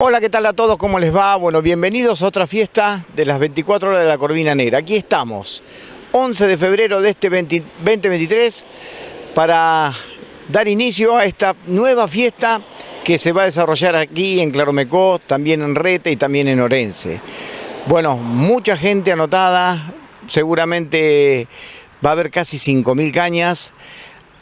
Hola, ¿qué tal a todos? ¿Cómo les va? Bueno, bienvenidos a otra fiesta de las 24 horas de la Corvina Negra. Aquí estamos, 11 de febrero de este 2023, para dar inicio a esta nueva fiesta que se va a desarrollar aquí en Claromecó, también en Rete y también en Orense. Bueno, mucha gente anotada, seguramente va a haber casi 5.000 cañas.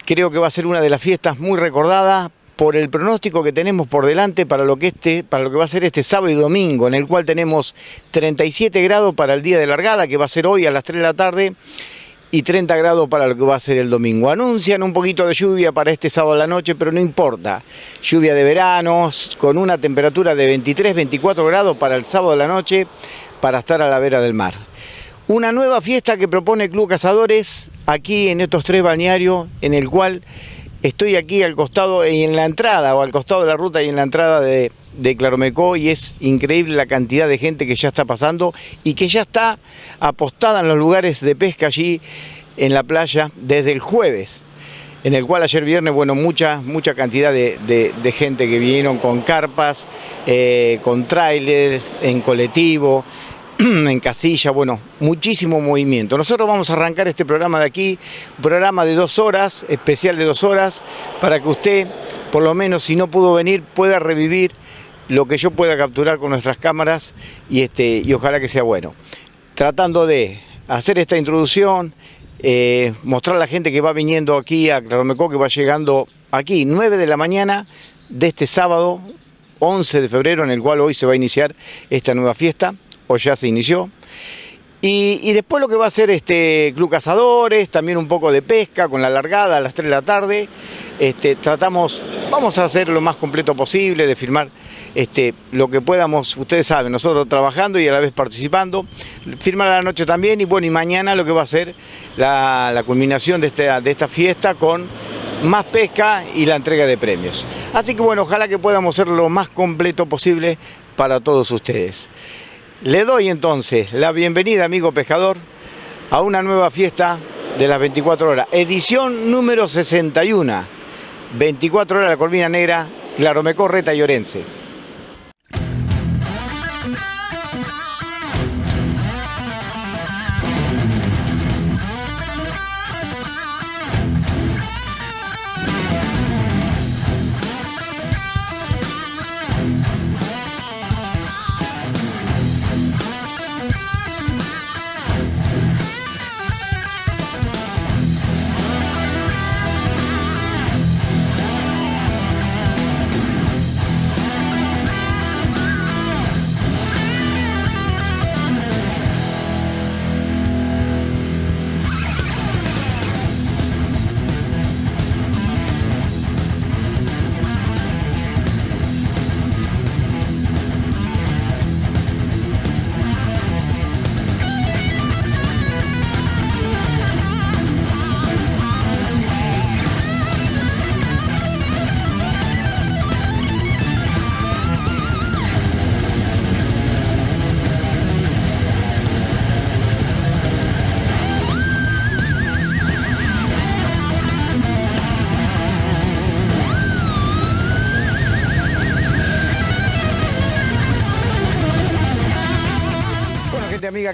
Creo que va a ser una de las fiestas muy recordadas por el pronóstico que tenemos por delante para lo que, este, para lo que va a ser este sábado y domingo, en el cual tenemos 37 grados para el día de largada, que va a ser hoy a las 3 de la tarde, y 30 grados para lo que va a ser el domingo. Anuncian un poquito de lluvia para este sábado a la noche, pero no importa. Lluvia de verano, con una temperatura de 23-24 grados para el sábado a la noche, para estar a la vera del mar. Una nueva fiesta que propone Club Cazadores aquí en estos tres balnearios, en el cual estoy aquí al costado y en la entrada, o al costado de la ruta y en la entrada de, de Claromecó y es increíble la cantidad de gente que ya está pasando y que ya está apostada en los lugares de pesca allí en la playa desde el jueves en el cual ayer viernes, bueno, mucha, mucha cantidad de, gente que vinieron con carpas, eh, con trailers, en colectivo, en casilla, bueno, muchísimo movimiento. Nosotros vamos a arrancar este programa de aquí, un programa de dos horas, especial de dos horas, para que usted, por lo menos si no pudo venir, pueda revivir lo que yo pueda capturar con nuestras cámaras y, este, y ojalá que sea bueno. Tratando de hacer esta introducción, eh, mostrar a la gente que va viniendo aquí a Claromecó, que va llegando aquí, 9 de la mañana de este sábado, 11 de febrero, en el cual hoy se va a iniciar esta nueva fiesta o ya se inició. Y, después lo que va a ser este Club Cazadores, también un poco de pesca con la largada a las 3 de la tarde. Este, tratamos, vamos a hacer lo más completo posible, de filmar este, lo que podamos, ustedes saben, nosotros trabajando y a la vez participando, firmar a la noche también y bueno, y mañana lo que va a ser la, culminación de esta, de esta fiesta con más pesca y la entrega de premios. Así que bueno, ojalá que podamos ser lo más completo posible para todos ustedes. Le doy entonces la bienvenida, amigo pescador, a una nueva fiesta de las 24 horas, edición número 61, 24 horas la Corvina Negra, Claromecó, Reta y Orense.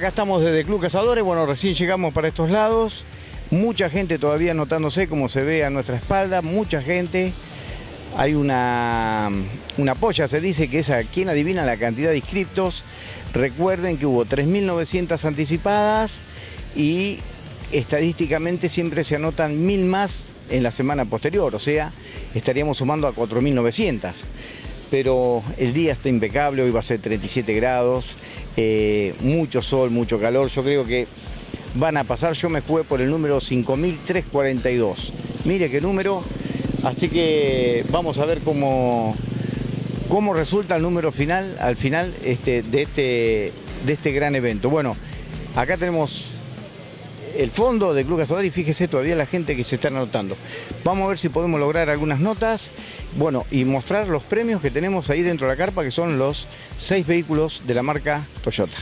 Acá estamos desde Club Cazadores, bueno, recién llegamos para estos lados, mucha gente todavía notándose como se ve a nuestra espalda, mucha gente, hay una, una polla, se dice que es a quien adivina la cantidad de inscriptos, recuerden que hubo 3.900 anticipadas y estadísticamente siempre se anotan mil más en la semana posterior, o sea, estaríamos sumando a 4.900 pero el día está impecable, hoy va a ser 37 grados, eh, mucho sol, mucho calor, yo creo que van a pasar, yo me jugué por el número 5342, mire qué número, así que vamos a ver cómo, cómo resulta el número final, al final este, de, este, de este gran evento. Bueno, acá tenemos el fondo del Club Cazador y fíjese todavía la gente que se está anotando. Vamos a ver si podemos lograr algunas notas, bueno, y mostrar los premios que tenemos ahí dentro de la carpa, que son los seis vehículos de la marca Toyota.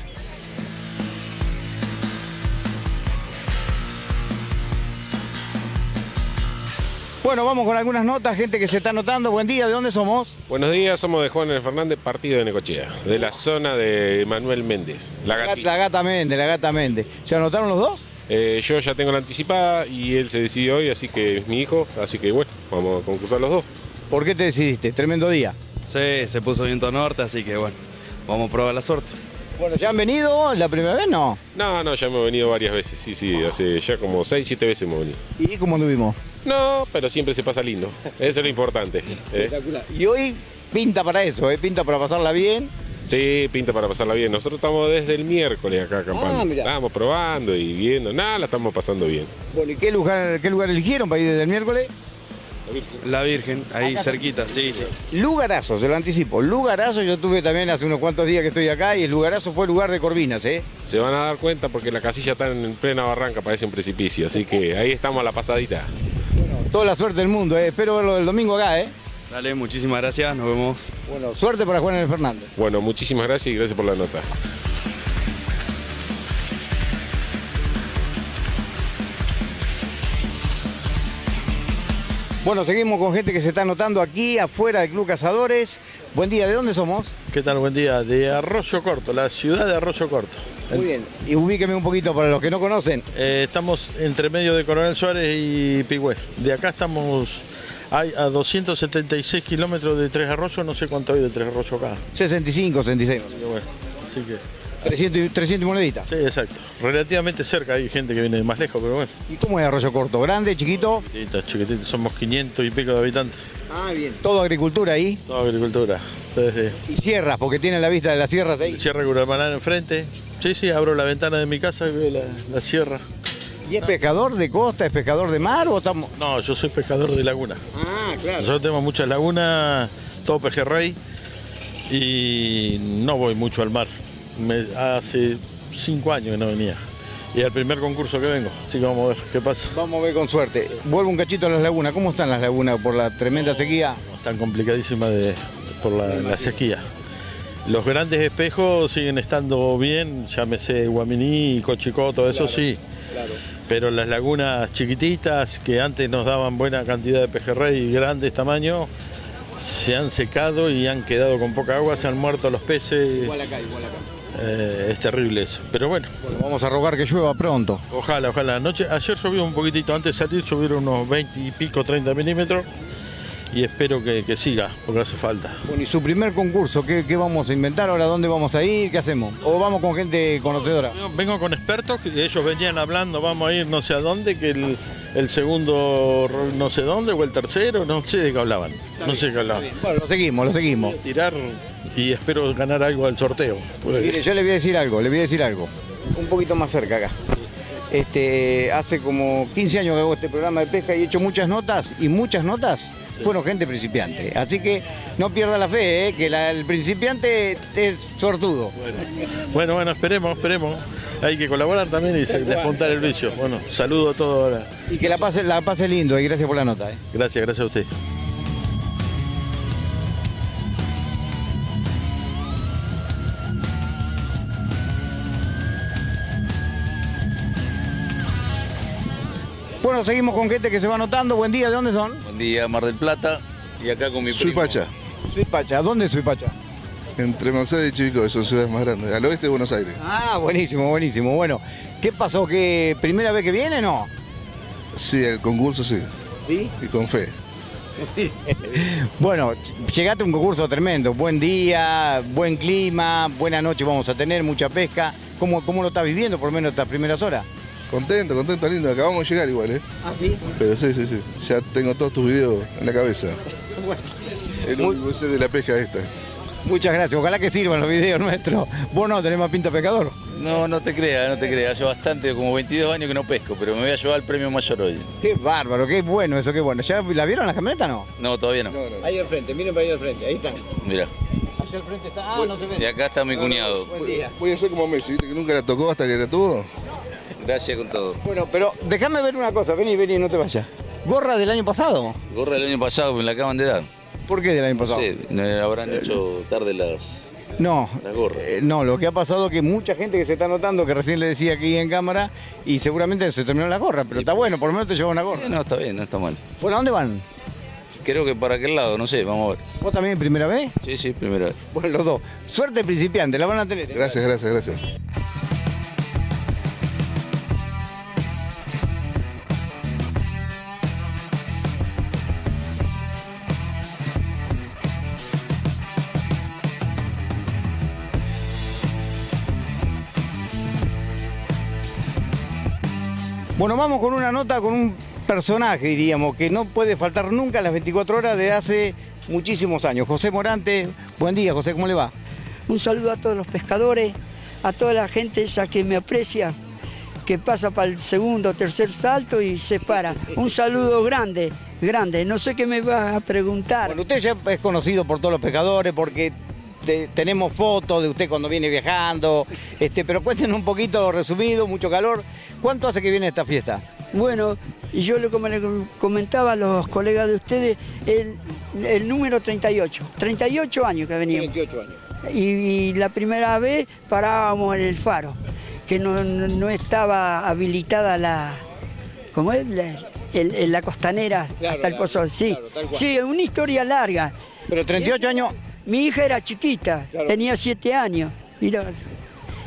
Bueno, vamos con algunas notas, gente que se está anotando. Buen día, ¿de dónde somos? Buenos días, somos de Juan Fernández, partido de Necochea, de la zona de Manuel Méndez, la La, gatita. la gata Méndez, la gata Méndez. ¿Se anotaron los dos? Eh, yo ya tengo la anticipada y él se decidió hoy, así que es mi hijo, así que bueno, vamos a concursar los dos. ¿Por qué te decidiste? Tremendo día. Sí, se puso viento norte, así que bueno, vamos a probar la suerte. Bueno, ¿ya han venido? ¿La primera vez no? No, no, ya hemos venido varias veces, sí, sí, hace ya como 6, 7 veces hemos venido. ¿Y cómo anduvimos? No, pero siempre se pasa lindo, eso es lo importante. ¿eh? Y hoy pinta para eso, ¿eh? pinta para pasarla bien. Sí, pinta para pasarla bien. Nosotros estamos desde el miércoles acá acampando. Ah, mirá. Estamos probando y viendo, nada, la estamos pasando bien. Bueno, ¿y qué lugar, qué lugar eligieron para ir desde el miércoles? La Virgen, ahí Acá cerquita, sí, sí. Lugarazo, se lo anticipo. Lugarazo, yo tuve también hace unos cuantos días que estoy acá y el Lugarazo fue el lugar de Corvinas, ¿eh? Se van a dar cuenta porque la casilla está en plena barranca, parece un precipicio, así que ahí estamos a la pasadita. Toda la suerte del mundo, ¿eh? Espero verlo el domingo acá, ¿eh? Dale, muchísimas gracias, nos vemos. Bueno, suerte para Juan Fernández. Bueno, muchísimas gracias y gracias por la nota. Bueno, seguimos con gente que se está anotando aquí afuera del Club Cazadores. Buen día, ¿de dónde somos? ¿Qué tal? Buen día. De Arroyo Corto, la ciudad de Arroyo Corto. Muy bien. Y ubíqueme un poquito para los que no conocen. Eh, estamos entre medio de Coronel Suárez y Pigüé. De acá estamos hay a 276 kilómetros de Tres Arroyos, no sé cuánto hay de Tres Arroyos acá. 65, 66. Así que bueno, así que 300, y- 300 y moneditas. sí, exacto. Relativamente cerca, hay gente que viene de más lejos, pero bueno. ¿Y cómo es Arroyo Corto? ¿Grande, chiquito? Chiquititos, somos 500 y pico de habitantes. Ah, bien. Todo agricultura ahí. Toda agricultura. Y sierras, porque tiene la vista de las sierras ahí. Sierra Curamaná enfrente. Sí, sí, abro la ventana de mi casa y veo la, la sierra. ¿Y es pescador de costa, es pescador de mar o estamos...? No, yo soy pescador de laguna. Ah, claro. Nosotros tenemos muchas lagunas, todo pejerrey, y no voy mucho al mar. Me- hace cinco años que no venía. Y el primer concurso que vengo, así que vamos a ver qué pasa. Vamos a ver con suerte. Vuelvo un cachito a las lagunas. ¿Cómo están las lagunas por la tremenda sequía? Tan complicadísima de, por la, la sequía. Los grandes espejos siguen estando bien, llámese Guaminí, Cochicó, todo eso sí. Pero las lagunas chiquititas que antes nos daban buena cantidad de pejerrey y grandes tamaños, se han secado y han quedado con poca agua, se han muerto los peces. acá, igual acá. Eh, es terrible eso. Pero bueno, Bueno, vamos a rogar que llueva pronto. ojalá, ojalá. Anoche, ayer llovió un poquitito, antes de salir subieron unos 20 y pico, 30 milímetros. Y espero que, que siga, porque hace falta. Bueno, y su primer concurso, ¿qué, qué vamos a inventar ahora? ¿Dónde vamos a ir? ¿Qué hacemos? ¿O vamos con gente conocedora? Vengo- Vengo con expertos, que ellos venían hablando, vamos a ir no sé a dónde, que el, el segundo no sé dónde, o el tercero, no sé de qué hablaban. No sé de qué hablaban. Bueno, lo seguimos, lo seguimos. Tirar y espero ganar algo al sorteo. Mire, yo le voy a decir algo, le voy a decir algo. Un poquito más cerca acá. Este, hace como 15 años que hago este programa de pesca y he hecho muchas notas y muchas notas fueron gente principiante. Así que no pierda la fe, ¿eh? que la- el principiante es sortudo. Bueno, bueno, esperemos, esperemos. Hay que colaborar también y despuntar el vicio. Bueno, saludo a todos ahora. Y que la pase, la pase lindo y gracias por la nota. ¿eh? Gracias, gracias a usted. Bueno, seguimos con gente que se va anotando. Buen día, ¿de dónde son? Buen día, Mar del Plata. Y acá con mi Soy primo. Pacha, Suipacha. ¿Dónde es Suipacha? entre Mercedes y Chivico, que son ciudades más grandes, al oeste de Buenos Aires. Ah, buenísimo, buenísimo. Bueno, ¿qué pasó? ¿Que primera vez que viene no? Sí, el concurso sí, Sí. y con fe. Bueno, llegaste a un concurso tremendo. Buen día, buen clima, buena noche vamos a tener, mucha pesca. ¿Cómo, cómo lo estás viviendo por lo menos estas primeras horas? Contento, contento, lindo. Acabamos de llegar igual, ¿eh? Ah, sí. Pero sí, sí, sí. Ya tengo todos tus videos en la cabeza. El Muy- único sé de la pesca esta. Muchas gracias. Ojalá que sirvan los videos nuestros. Vos no tenés más pinta pescador. No, no te creas, no te creas. Hace bastante, como 22 años que no pesco, pero me voy a llevar el premio mayor hoy. Qué bárbaro, qué bueno eso, qué bueno. ¿Ya la vieron la camioneta no? No, todavía no. No, no. Ahí al frente, miren para ahí al frente, ahí están. Mira. Allá al frente está. Ah, no se Y ve. acá está mi cuñado. Buen día. Voy a ser como Messi, ¿viste? Que nunca la tocó hasta que la tuvo. Gracias con todo. Bueno, pero déjame ver una cosa, vení, vení, no te vayas. ¿Gorra del año pasado? Gorra del año pasado me la acaban de dar. ¿Por qué del año No pasado? sé, me habrán hecho tarde las, No, Las gorras. eh, no, lo que ha pasado es que mucha gente que se está notando, que recién le decía aquí en cámara, y seguramente se terminó la gorra, pero está bueno, por lo menos te lleva una gorra. Eh, no, está bien, no está mal. Bueno, ¿a dónde van? Creo que para aquel lado, no sé, vamos a ver. ¿Vos también primera vez? Sí, sí, primera vez. Bueno, los dos. Suerte principiante, la van a tener. ¿eh? Gracias, gracias, gracias. Bueno, vamos con una nota con un personaje, diríamos, que no puede faltar nunca a las 24 horas de hace muchísimos años. José Morante, buen día, José, ¿cómo le va? Un saludo a todos los pescadores, a toda la gente esa que me aprecia, que pasa para el segundo o tercer salto y se para. Un saludo grande, grande. No sé qué me vas a preguntar. Bueno, usted ya es conocido por todos los pescadores porque te- tenemos fotos de usted cuando viene viajando, este, pero cuéntenos un poquito resumido, mucho calor. ¿Cuánto hace que viene esta fiesta? Bueno, y yo le, como le comentaba a los colegas de ustedes, el, el número 38. 38 años que veníamos. años. Y, y la primera vez parábamos en el faro, que no, no- no estaba habilitada la, ¿cómo es? La, el- el- la costanera Claro, hasta el la- pozo. Sí, claro, sí, una historia larga. Pero 38 años, Mi hija era chiquita, Claro. tenía siete años. Mira.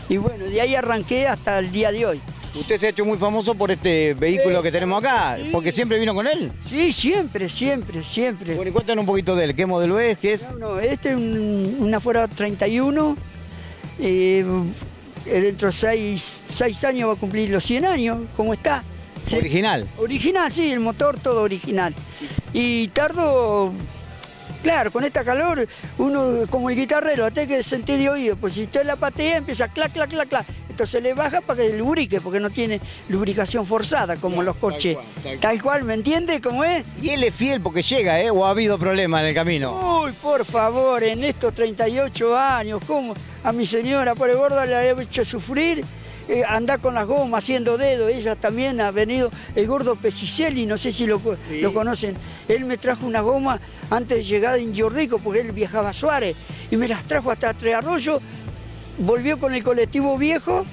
Y bueno, de ahí arranqué hasta el día de hoy. usted se ha hecho muy famoso por este vehículo que tenemos acá, porque siempre vino con él. Sí, siempre, siempre, siempre. Bueno, y cuéntanos un poquito de él, ¿qué modelo es? ¿Qué es? No, no, este es un, una Ford 31. eh, dentro de seis, seis años va a cumplir los 100 años, ¿cómo está? Sí. Original. Original, sí, el motor todo original. Y tardo, claro, con esta calor, uno como el guitarrero, hasta que sentir de oído, pues si usted la patea empieza clac, clac, clac, clac. Entonces le baja para que lubrique, porque no tiene lubricación forzada como los coches. cual, tal Tal cual, ¿me entiende cómo es? Y él es fiel porque llega, ¿eh? ¿O ha habido problemas en el camino? Uy, por favor, en estos 38 años, ¿cómo? A mi señora, por el gordo, le he hecho sufrir. Eh, andar con las gomas haciendo dedo, ella también ha venido, el gordo Pesicelli, no sé si lo, lo conocen, él me trajo una goma antes de llegar en Yordico, porque él viajaba a Suárez, y me las trajo hasta Tres Arroyos, volvió con el colectivo viejo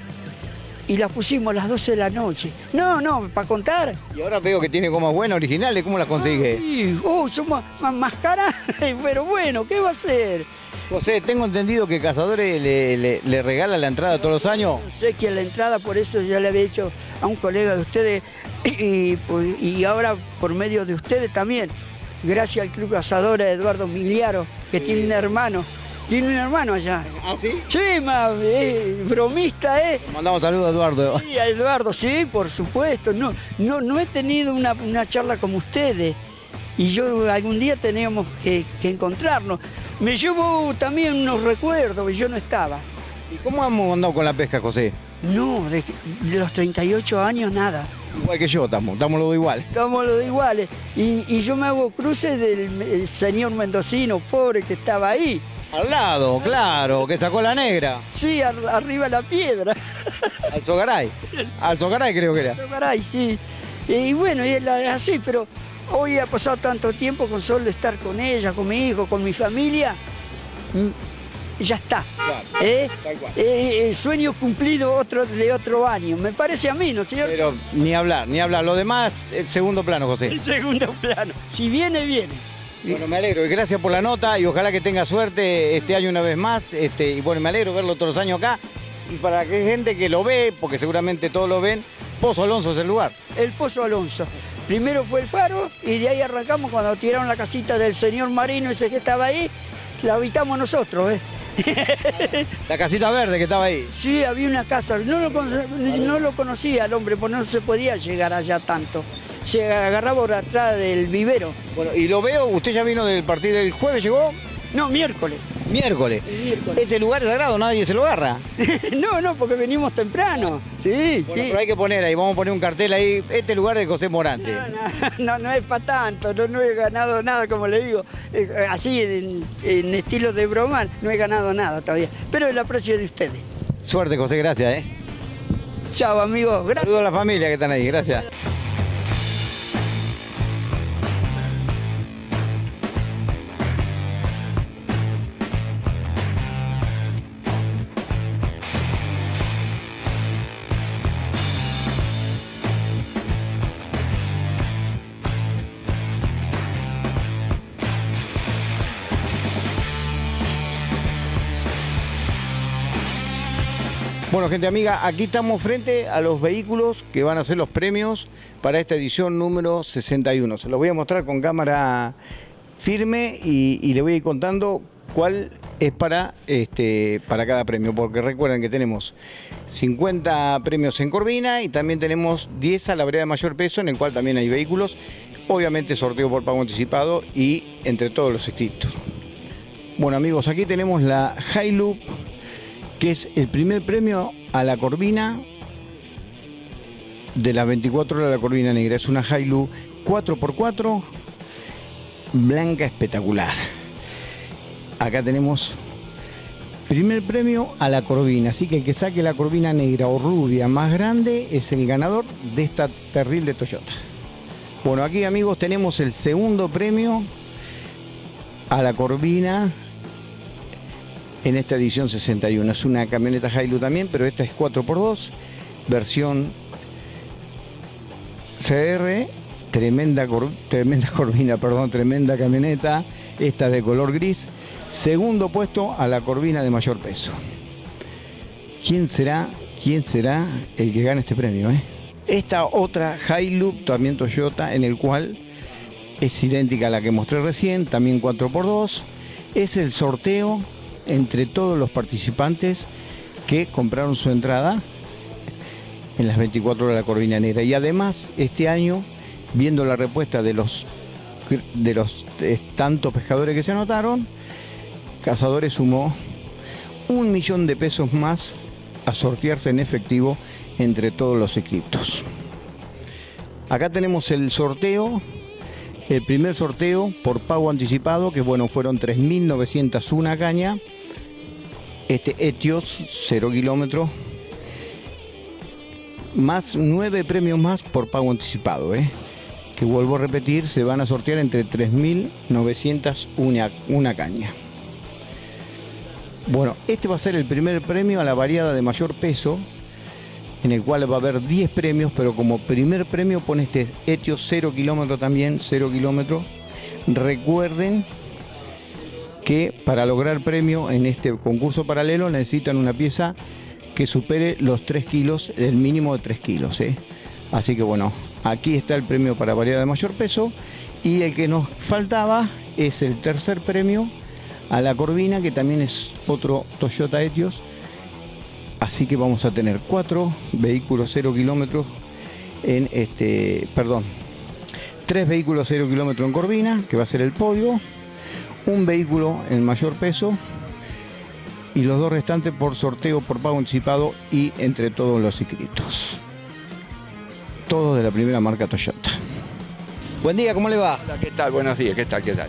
y las pusimos a las 12 de la noche. No, no, para contar, Y ahora veo que tiene gomas buenas, originales, ¿cómo las consigue? Sí, oh, son más, más, caras, pero bueno, ¿qué va a hacer? José, tengo entendido que Cazadores le, le- le regala la entrada todos los años. Sé que la entrada, por eso ya le había dicho a un colega de ustedes, y, pues, y ahora por medio de ustedes también, gracias al Club Cazadores Eduardo Miliaro, que tiene un hermano, tiene un hermano allá. ¿Ah, sí? Sí, ma, eh, bromista, ¿eh? Mandamos saludos a Eduardo. Sí, a Eduardo, sí, por supuesto. No, no, no he tenido una, una charla como ustedes. Y yo algún día teníamos que, que encontrarnos. Me llevo también unos recuerdos, yo no estaba. ¿Y cómo hemos andado con la pesca, José? No, de, de los 38 años nada. Igual que yo, estamos, estamos los dos igual. Estamos los iguales. Y, y yo me hago cruces del el señor mendocino, pobre que estaba ahí. Al lado, claro, que sacó la negra. Sí, ar- arriba la piedra. Al Sogaray. Al Sogaray creo que era. Caray, sí. Y bueno, y es así, pero hoy ha pasado tanto tiempo con solo estar con ella, con mi hijo, con mi familia. Ya está. Claro, ¿eh? tal cual. Eh, el sueño cumplido otro, de otro año. Me parece a mí, ¿no es cierto? Pero ni hablar, ni hablar. Lo demás es segundo plano, José. En segundo plano. Si viene, viene. Bueno, me alegro y gracias por la nota y ojalá que tenga suerte este año una vez más. Este, y bueno, me alegro verlo todos los años acá. Y para que gente que lo ve, porque seguramente todos lo ven, Pozo Alonso es el lugar. El Pozo Alonso. Primero fue el faro y de ahí arrancamos cuando tiraron la casita del señor Marino, ese que estaba ahí, la habitamos nosotros, ¿eh? La casita verde que estaba ahí. Sí, había una casa, no lo, no lo conocía el hombre, porque no se podía llegar allá tanto. Se agarraba por atrás del vivero. Bueno, y lo veo, usted ya vino del partido del jueves, llegó No, miércoles. miércoles. Miércoles. Ese lugar sagrado, nadie se lo agarra. no, no, porque venimos temprano. Sí, Bueno, sí. pero hay que poner ahí, vamos a poner un cartel ahí, este lugar de José Morante. No, no, no, no es para tanto, no, no he ganado nada, como le digo, Eh, así en, en estilo de broma, no he ganado nada todavía, pero el aprecio de ustedes. Suerte, José, gracias, ¿eh? Chao, amigos, gracias. Saludos a la familia que están ahí, gracias. Bueno, gente amiga, aquí estamos frente a los vehículos que van a ser los premios para esta edición número 61. Se los voy a mostrar con cámara firme y, y le voy a ir contando cuál es para, este, para cada premio, porque recuerden que tenemos 50 premios en Corvina y también tenemos 10 a la vereda de mayor peso, en el cual también hay vehículos, obviamente sorteo por pago anticipado y entre todos los inscritos. Bueno amigos, aquí tenemos la Hilux, que es el primer premio a la Corvina de las 24 horas de la Corvina Negra. Es una Hilux 4x4 blanca espectacular. Acá tenemos primer premio a la corvina, así que el que saque la corvina negra o rubia más grande es el ganador de esta terrible Toyota. Bueno, aquí amigos tenemos el segundo premio a la corvina en esta edición 61. Es una camioneta Hilux también, pero esta es 4x2, versión CR, tremenda, tremenda corvina, perdón, tremenda camioneta, esta de color gris. Segundo puesto a la corvina de mayor peso. ¿Quién será, quién será el que gane este premio? Eh? Esta otra Hilux, también Toyota, en el cual es idéntica a la que mostré recién, también 4x2. Es el sorteo entre todos los participantes que compraron su entrada en las 24 horas de la Corvina Negra. Y además, este año, viendo la respuesta de los, de los tantos pescadores que se anotaron, Cazadores sumó un millón de pesos más a sortearse en efectivo entre todos los inscriptos. Acá tenemos el sorteo, el primer sorteo por pago anticipado, que bueno, fueron 3.901 caña. Este Etios, 0 kilómetros, más 9 premios más por pago anticipado, ¿eh? que vuelvo a repetir, se van a sortear entre 3.901 una caña. Bueno, este va a ser el primer premio a la variada de mayor peso, en el cual va a haber 10 premios, pero como primer premio pone este Etio 0 kilómetro también, 0 kilómetro. Recuerden que para lograr premio en este concurso paralelo necesitan una pieza que supere los 3 kilos, el mínimo de 3 kilos. ¿eh? Así que bueno, aquí está el premio para variedad de mayor peso y el que nos faltaba es el tercer premio a la Corvina, que también es otro Toyota Etios. Así que vamos a tener cuatro vehículos 0 kilómetros en este, perdón, tres vehículos 0 kilómetros en Corvina, que va a ser el podio, un vehículo en mayor peso y los dos restantes por sorteo, por pago anticipado y entre todos los inscritos. Todo de la primera marca Toyota. Buen día, ¿cómo le va? ¿Qué tal? Buenos días, ¿qué tal? ¿Qué tal?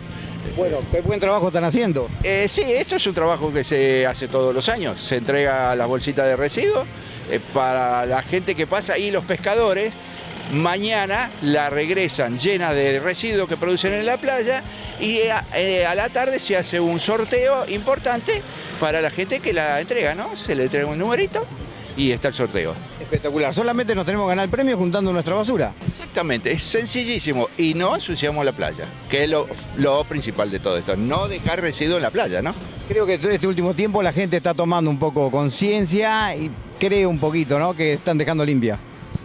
Bueno, qué buen trabajo están haciendo. Eh, sí, esto es un trabajo que se hace todos los años. Se entrega las bolsitas de residuos eh, para la gente que pasa y los pescadores mañana la regresan llena de residuos que producen en la playa y eh, a, la tarde se hace un sorteo importante para la gente que la entrega, ¿no? Se le entrega un numerito y está el sorteo. Espectacular, solamente nos tenemos que ganar el premio juntando nuestra basura. Exactamente, es sencillísimo y no ensuciamos la playa, que es lo, principal de todo esto, no dejar residuos en la playa, ¿no? Creo que este último tiempo la gente está tomando un poco conciencia y cree un poquito, ¿no? Que están dejando limpia.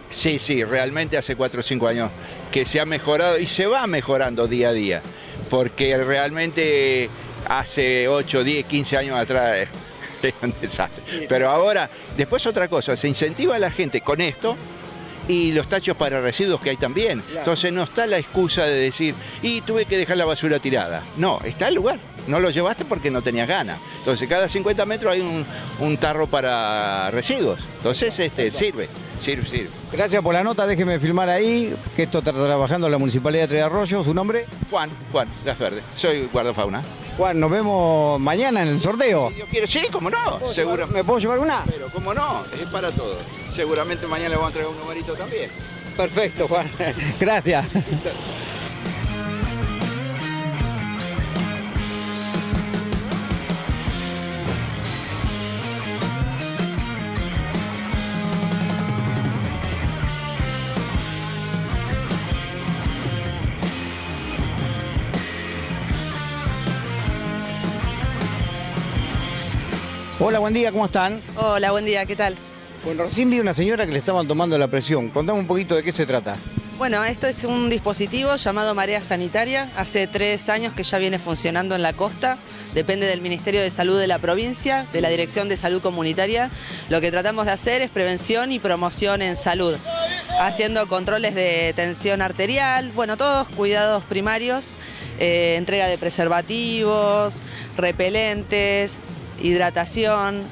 Sí, sí, realmente hace 4 o 5 años que se ha mejorado y se va mejorando día a día, porque realmente hace 8, 10, 15 años atrás pero ahora, después otra cosa, se incentiva a la gente con esto y los tachos para residuos que hay también. Entonces no está la excusa de decir, y tuve que dejar la basura tirada. No, está el lugar. No lo llevaste porque no tenías ganas. Entonces cada 50 metros hay un, tarro para residuos. Entonces este sirve, sirve, sirve. Gracias por la nota, déjeme filmar ahí, que esto está trabajando en la Municipalidad de Tres Arroyos. ¿Su nombre? Juan, Juan, Verde. Soy guardafauna. Juan, nos vemos mañana en el sorteo. Yo quiero, sí, cómo no. Seguro. ¿Me puedo llevar una? Pero cómo no, es para todos. Seguramente mañana le vamos a entregar un numerito también. Perfecto, Juan. Gracias. Hola, buen día, ¿cómo están? Hola, buen día, ¿qué tal? Bueno, recién vi una señora que le estaban tomando la presión. Contame un poquito de qué se trata. Bueno, esto es un dispositivo llamado Marea Sanitaria. Hace tres años que ya viene funcionando en la costa. Depende del Ministerio de Salud de la provincia, de la Dirección de Salud Comunitaria. Lo que tratamos de hacer es prevención y promoción en salud, haciendo controles de tensión arterial, bueno, todos cuidados primarios, eh, entrega de preservativos, repelentes, hidratación,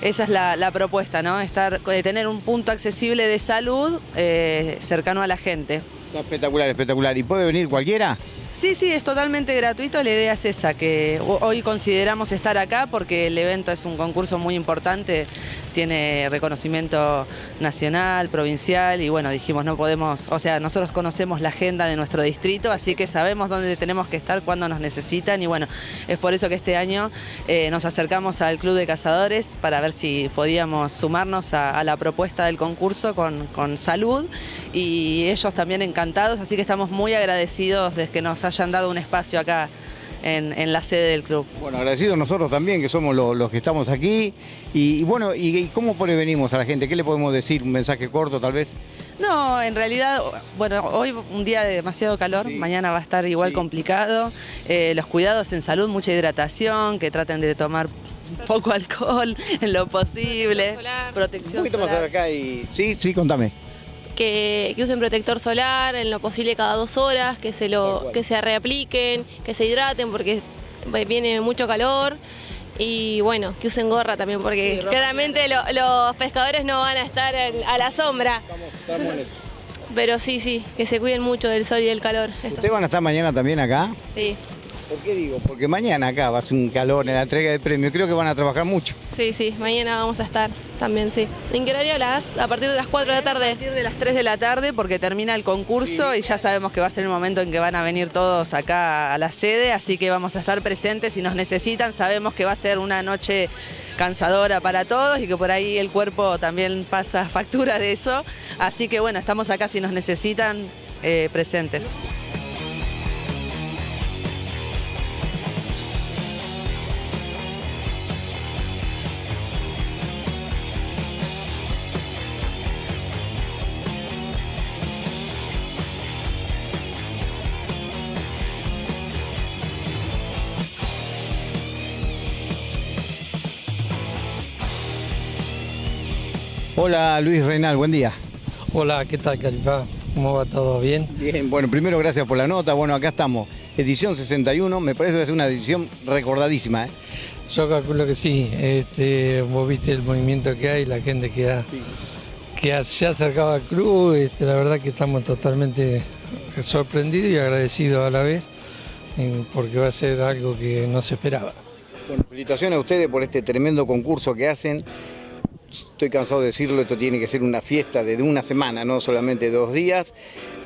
esa es la, propuesta, ¿no? Estar, eh, tener un punto accesible de salud eh, cercano a la gente. Está espectacular, espectacular. ¿Y puede venir cualquiera? Sí, sí, es totalmente gratuito. La idea es esa, que ho- hoy consideramos estar acá porque el evento es un concurso muy importante, tiene reconocimiento nacional, provincial y bueno, dijimos no podemos, o sea, nosotros conocemos la agenda de nuestro distrito, así que sabemos dónde tenemos que estar, cuándo nos necesitan y bueno, es por eso que este año eh, nos acercamos al Club de Cazadores para ver si podíamos sumarnos a, la propuesta del concurso con, con salud y ellos también encantados, así que estamos muy agradecidos de que nos hayan dado un espacio acá en, en la sede del club. Bueno, agradecidos nosotros también, que somos lo- los que estamos aquí. Y, y bueno, y, y cómo prevenimos a la gente? ¿Qué le podemos decir? ¿Un mensaje corto tal vez? No, en realidad, bueno, hoy un día de demasiado calor, Sí. mañana va a estar igual Sí. complicado. Eh, los cuidados en salud, mucha hidratación, que traten de tomar poco alcohol en lo posible, solar. Un protección poquito más acá y... Sí, sí, contame. Que, que usen protector solar en lo posible cada dos horas, que se lo que se reapliquen, que se hidraten porque viene mucho calor y bueno, que usen gorra también porque Sí, claramente lo- los pescadores no van a estar en- a la sombra. Pero sí, sí, que se cuiden mucho del sol y del calor. Esto. ¿Ustedes van a estar mañana también acá? Sí, ¿Por qué digo? Porque mañana acá va a ser un calor en la entrega de premios. Creo que van a trabajar mucho. sí, sí, mañana vamos a estar también, sí. ¿En qué horario las? A partir de las 4 de la A tarde. partir de las 3 de la tarde porque termina el concurso y ya sabemos que va a ser el momento en que van a venir todos acá a la sede, así que vamos a estar presentes si nos necesitan. Sabemos que va a ser una noche cansadora para todos y que por ahí el cuerpo también pasa factura de eso. Así que bueno, estamos acá si nos necesitan eh, presentes. Hola Luis Reinal, buen día. Hola, ¿qué tal, Califá? ¿Cómo va todo bien? Bien, bueno, primero gracias por la nota. Bueno, acá estamos. Edición 61, me parece que es una edición recordadísima. ¿eh? Yo calculo que sí. Este, vos viste el movimiento que hay, la gente que, ha, que ha- se ha acercado al club. Este, la verdad que estamos totalmente sorprendidos y agradecidos a la vez, porque va a ser algo que no se esperaba. Bueno, felicitaciones a ustedes por este tremendo concurso que hacen. Estoy cansado de decirlo, esto tiene que ser una fiesta de una semana, no solamente dos días.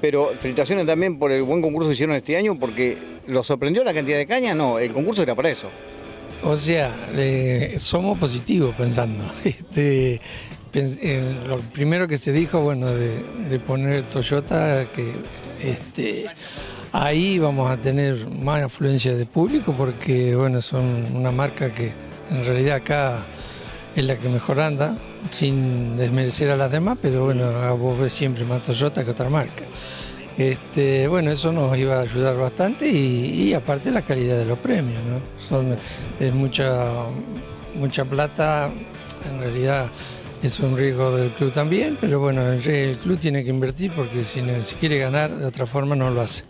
Pero felicitaciones también por el buen concurso que hicieron este año, porque ¿los sorprendió la cantidad de caña? No, el concurso era para eso. O sea, eh, somos positivos pensando. Este, eh, lo primero que se dijo, bueno, de, de poner Toyota, que este, ahí vamos a tener más afluencia de público porque, bueno, son una marca que en realidad acá es la que mejor anda, sin desmerecer a las demás, pero bueno, a vos ves siempre más Toyota que otra marca. Este, bueno, eso nos iba a ayudar bastante y, y aparte la calidad de los premios, ¿no? Son, es mucha, mucha plata, en realidad es un riesgo del club también, pero bueno, el, el club tiene que invertir porque si, no- si quiere ganar de otra forma no lo hace.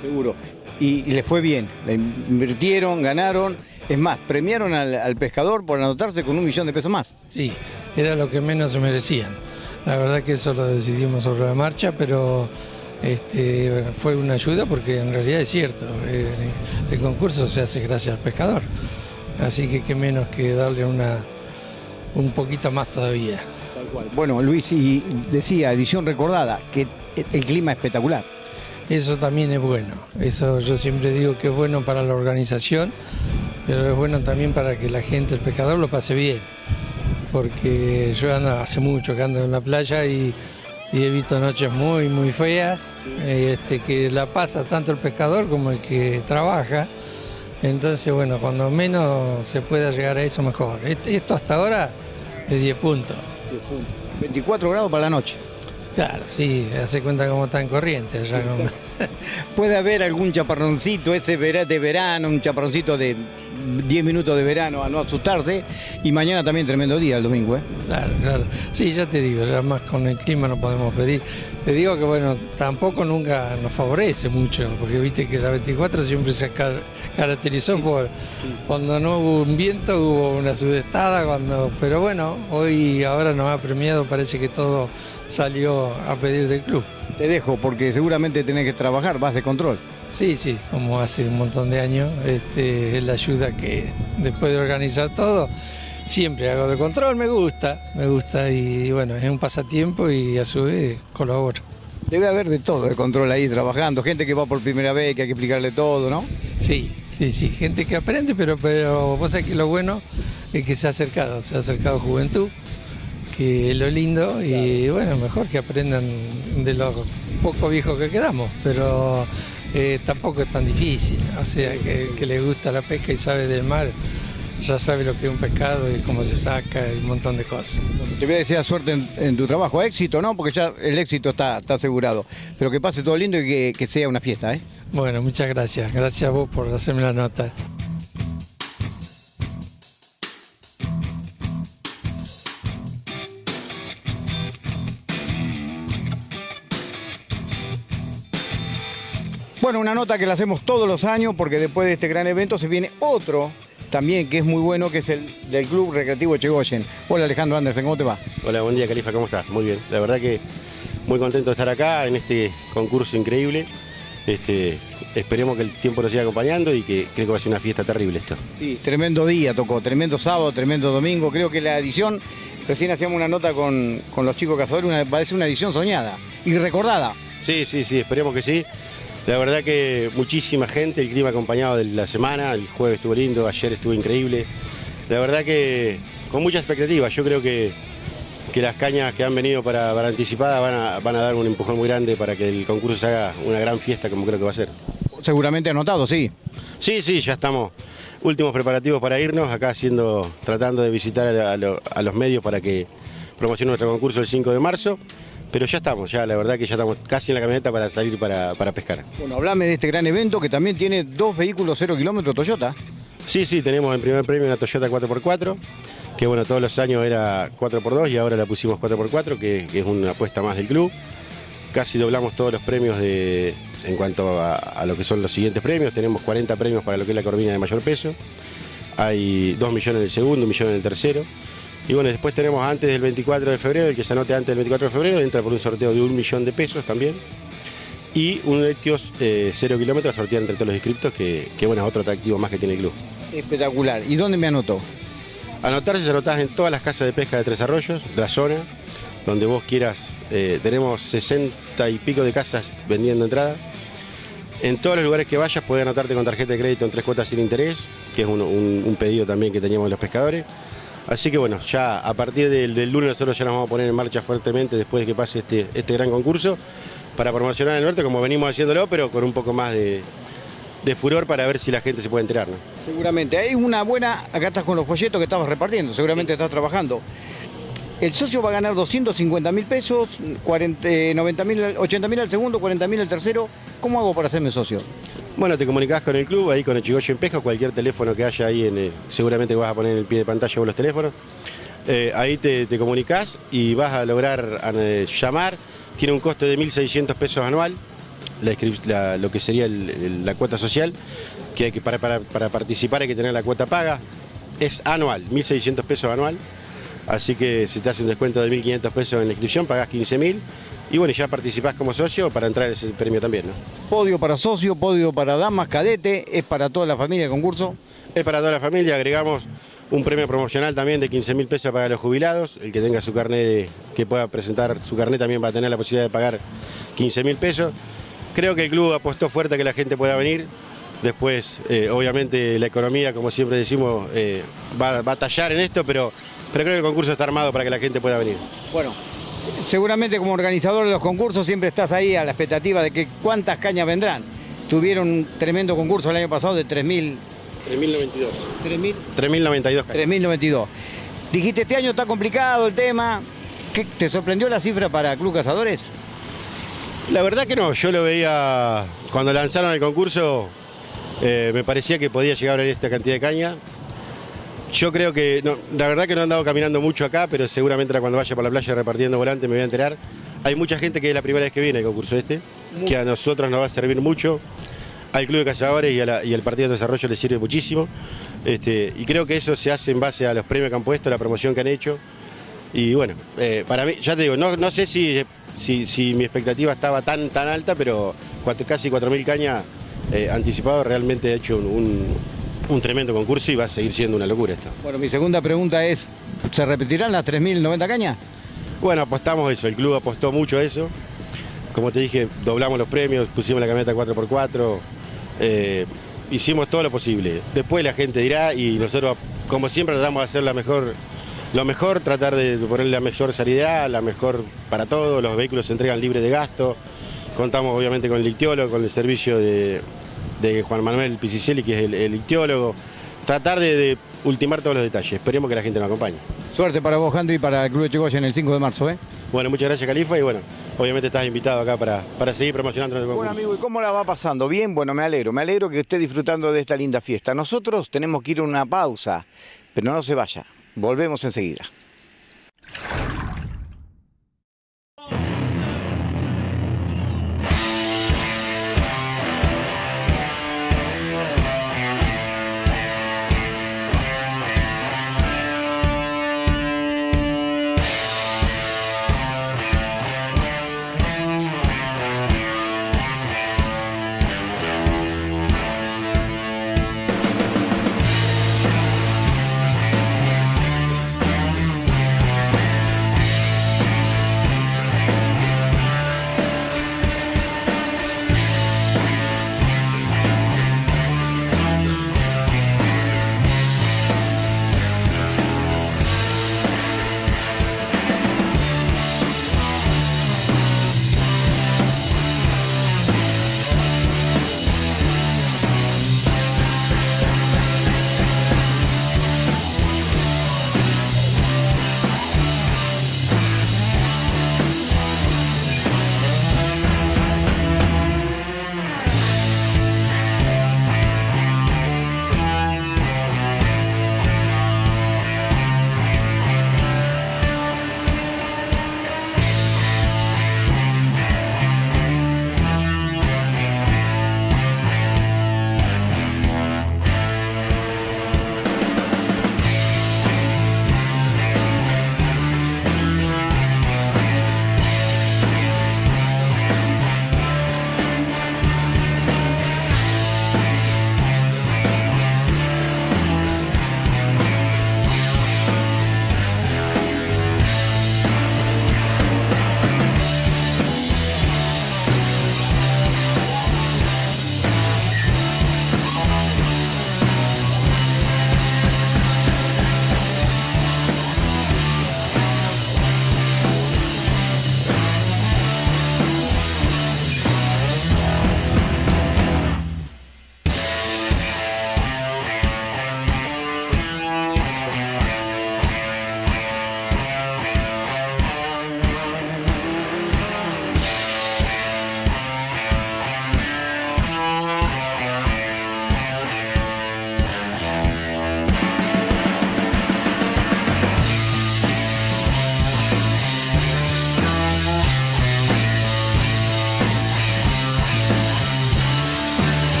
Seguro. Y, y les fue bien, le invirtieron, ganaron. Es más, premiaron al, al pescador por anotarse con un millón de pesos más. Sí, era lo que menos se merecían. La verdad que eso lo decidimos sobre la marcha, pero este, fue una ayuda porque en realidad es cierto, eh, el concurso se hace gracias al pescador. Así que qué menos que darle una, un poquito más todavía. Bueno, Luis, y decía, edición recordada, que el clima es espectacular. Eso también es bueno. Eso yo siempre digo que es bueno para la organización, pero es bueno también para que la gente, el pescador, lo pase bien. Porque yo ando, hace mucho que ando en la playa y, y he visto noches muy, muy feas, este, que la pasa tanto el pescador como el que trabaja. Entonces, bueno, cuando menos se pueda llegar a eso, mejor. Est- Esto hasta ahora es 10 puntos. 24 grados para la noche. Claro, sí, hace cuenta cómo está en corriente. allá con- Puede haber algún chaparroncito ese de verano, un chaparroncito de 10 minutos de verano a no asustarse. Y mañana también tremendo día el domingo, ¿eh? Claro, claro. Sí, ya te digo, ya más con el clima no podemos pedir. Te digo que bueno, tampoco nunca nos favorece mucho, porque viste que la 24 siempre se car- caracterizó por cuando no hubo un viento, hubo una sudestada, cuando, pero bueno, hoy ahora nos ha premiado, parece que todo salió a pedir del club. Te dejo porque seguramente tenés que trabajar, vas de control. Sí, sí, como hace un montón de años, este, es la ayuda que después de organizar todo, siempre hago de control, me gusta, me gusta y bueno, es un pasatiempo y a su vez colaboro. Debe haber de todo de control ahí trabajando, gente que va por primera vez, que hay que explicarle todo, ¿no? Sí, sí, sí, gente que aprende, pero, pero vos sabés que lo bueno es que se ha acercado, se ha acercado juventud, que lo lindo y bueno, mejor que aprendan de los poco viejos que quedamos, pero eh, tampoco es tan difícil, o sea, que, que le gusta la pesca y sabe del mar, ya sabe lo que es un pescado y cómo se saca y un montón de cosas. Te voy a desear suerte en, en tu trabajo, éxito, ¿no? Porque ya el éxito está, está asegurado. Pero que pase todo lindo y que, que sea una fiesta, ¿eh? Bueno, muchas gracias, gracias a vos por hacerme la nota. Bueno, una nota que la hacemos todos los años porque después de este gran evento se viene otro también que es muy bueno, que es el del Club Recreativo Chegoyen. Hola Alejandro Andersen, ¿cómo te va? Hola, buen día Califa, ¿cómo estás? Muy bien. La verdad que muy contento de estar acá en este concurso increíble. Este, esperemos que el tiempo nos siga acompañando y que creo que va a ser una fiesta terrible esto. Sí, tremendo día tocó, tremendo sábado, tremendo domingo. Creo que la edición, recién hacíamos una nota con, con los chicos cazadores, una, ser una edición soñada y recordada. Sí, sí, sí, esperemos que sí. La verdad que muchísima gente, el clima acompañado de la semana, el jueves estuvo lindo, ayer estuvo increíble. La verdad que con mucha expectativa, yo creo que, que las cañas que han venido para, para anticipada van a, van a dar un empujón muy grande para que el concurso se haga una gran fiesta como creo que va a ser. Seguramente anotado, sí. Sí, sí, ya estamos. Últimos preparativos para irnos, acá haciendo, tratando de visitar a, lo- a los medios para que promocione nuestro concurso el 5 de marzo. Pero ya estamos, ya la verdad que ya estamos casi en la camioneta para salir para, para pescar. Bueno, hablame de este gran evento que también tiene dos vehículos 0 kilómetros Toyota. Sí, sí, tenemos en primer premio una Toyota 4x4, que bueno, todos los años era 4x2 y ahora la pusimos 4x4, que, que es una apuesta más del club. Casi doblamos todos los premios de, en cuanto a, a lo que son los siguientes premios. Tenemos 40 premios para lo que es la corvina de mayor peso. Hay 2 millones en el segundo, 1 millón en el tercero. Y bueno, después tenemos antes del 24 de febrero, el que se anote antes del 24 de febrero, entra por un sorteo de un millón de pesos también. Y un Etios eh, 0 kilómetros a sortear entre todos los inscriptos, que, que bueno, es otro atractivo más que tiene el club. Espectacular. ¿Y dónde me anotó? Anotarse se anotás en todas las casas de pesca de Tres Arroyos, de la zona, donde vos quieras. Eh, tenemos 60 y pico de casas vendiendo entrada. En todos los lugares que vayas podés anotarte con tarjeta de crédito en tres cuotas sin interés, que es un, un- un pedido también que teníamos de los pescadores. Así que bueno, ya a partir del, del lunes nosotros ya nos vamos a poner en marcha fuertemente después de que pase este, este gran concurso para promocionar el norte como venimos haciéndolo, pero con un poco más de, de furor para ver si la gente se puede enterar. ¿no? Seguramente. Hay una buena, acá estás con los folletos que estabas repartiendo, seguramente estás trabajando. El socio va a ganar 250 mil pesos, 40, eh, 90 mil, 80 mil al segundo, 40 mil al tercero. ¿Cómo hago para hacerme socio? Bueno, te comunicás con el club, ahí con el Chigoyo en Pesca, cualquier teléfono que haya ahí, el- seguramente vas a poner en el pie de pantalla vos los teléfonos. Eh, ahí te, te comunicás y vas a lograr eh, llamar. Tiene un costo de 1.600 pesos anual, lo que sería la cuota social, que, hay que para participar hay que tener la cuota paga. Es anual, 1.600 pesos anual. Así que si te hace un descuento de 1.500 pesos en la inscripción, pagás 15.000. Y bueno, ya participás como socio para entrar en ese premio también, ¿no? Podio para socio, podio para damas, cadete, es para toda la familia el concurso. Es para toda la familia, agregamos un premio promocional también de 15 mil pesos para los jubilados. El que tenga su carnet, de- que pueda presentar su carnet también va a tener la posibilidad de pagar 15 mil pesos. Creo que el club apostó fuerte a que la gente pueda venir. Después, eh, obviamente, la economía, como siempre decimos, eh, va, va a tallar en esto, pero, pero creo que el concurso está armado para que la gente pueda venir. Bueno, seguramente como organizador de los concursos siempre estás ahí a la expectativa de que cuántas cañas vendrán. Tuvieron un tremendo concurso el año pasado de 3.000... 3.092. 3.000... 3.092. 3.092. Dijiste, este año está complicado el tema. ¿Qué- ¿Te sorprendió la cifra para Club Cazadores? La verdad que no, yo lo veía cuando lanzaron el concurso, eh, me parecía que podía llegar a esta cantidad de caña. Yo creo que, no, la verdad que no he andado caminando mucho acá, pero seguramente ahora cuando vaya por la playa repartiendo volantes me voy a enterar. Hay mucha gente que es la primera vez que viene al concurso este, que a nosotros nos va a servir mucho, al Club de Cazadores y, a la- y al Partido de Desarrollo les sirve muchísimo. Este, y creo que eso se hace en base a los premios que han puesto, la promoción que han hecho. Y bueno, eh, para mí, ya te digo, no, no sé si, si, si mi expectativa estaba tan, tan alta, pero cuatro- casi 4.000 cañas eh, anticipado realmente ha hecho un, un- un tremendo concurso y va a seguir siendo una locura esto. Bueno, mi segunda pregunta es, ¿se repetirán las 3.090 cañas? Bueno, apostamos eso, el club apostó mucho a eso. Como te dije, doblamos los premios, pusimos la camioneta 4x4, eh, hicimos todo lo posible. Después la gente dirá y nosotros, como siempre, tratamos de hacer la mejor, lo mejor, tratar de poner la mejor salida, la mejor para todos, los vehículos se entregan libres de gasto. Contamos obviamente con el ictiólogo, con el servicio de, de Juan Manuel Picicelli, que es el, el ictiólogo. Tratar de, de ultimar todos los detalles. Esperemos que la gente nos acompañe. Suerte para vos, Andri, y para el Club de Chigoya en el 5 de marzo, ¿eh? Bueno, muchas gracias, Califa, y bueno, obviamente estás invitado acá para, para seguir promocionando el concurso. Bueno, amigo, ¿y cómo la va pasando? Bien, bueno, me alegro. Me alegro que esté disfrutando de esta linda fiesta. Nosotros tenemos que ir a una pausa, pero no se vaya. Volvemos enseguida.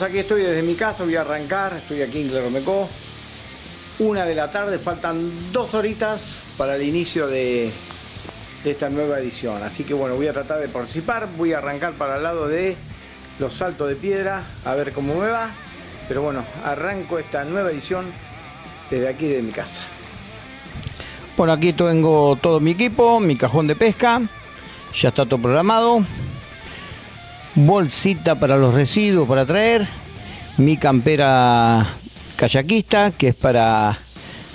Aquí estoy desde mi casa, voy a arrancar, estoy aquí en Claromecó. Una de la tarde, faltan dos horitas para el inicio de esta nueva edición. Así que bueno, voy a tratar de participar, voy a arrancar para el lado de los saltos de piedra, a ver cómo me va. Pero bueno, arranco esta nueva edición desde aquí de mi casa. Bueno, aquí tengo todo mi equipo, mi cajón de pesca, ya está todo programado. Bolsita para los residuos para traer, mi campera kayakista, que es para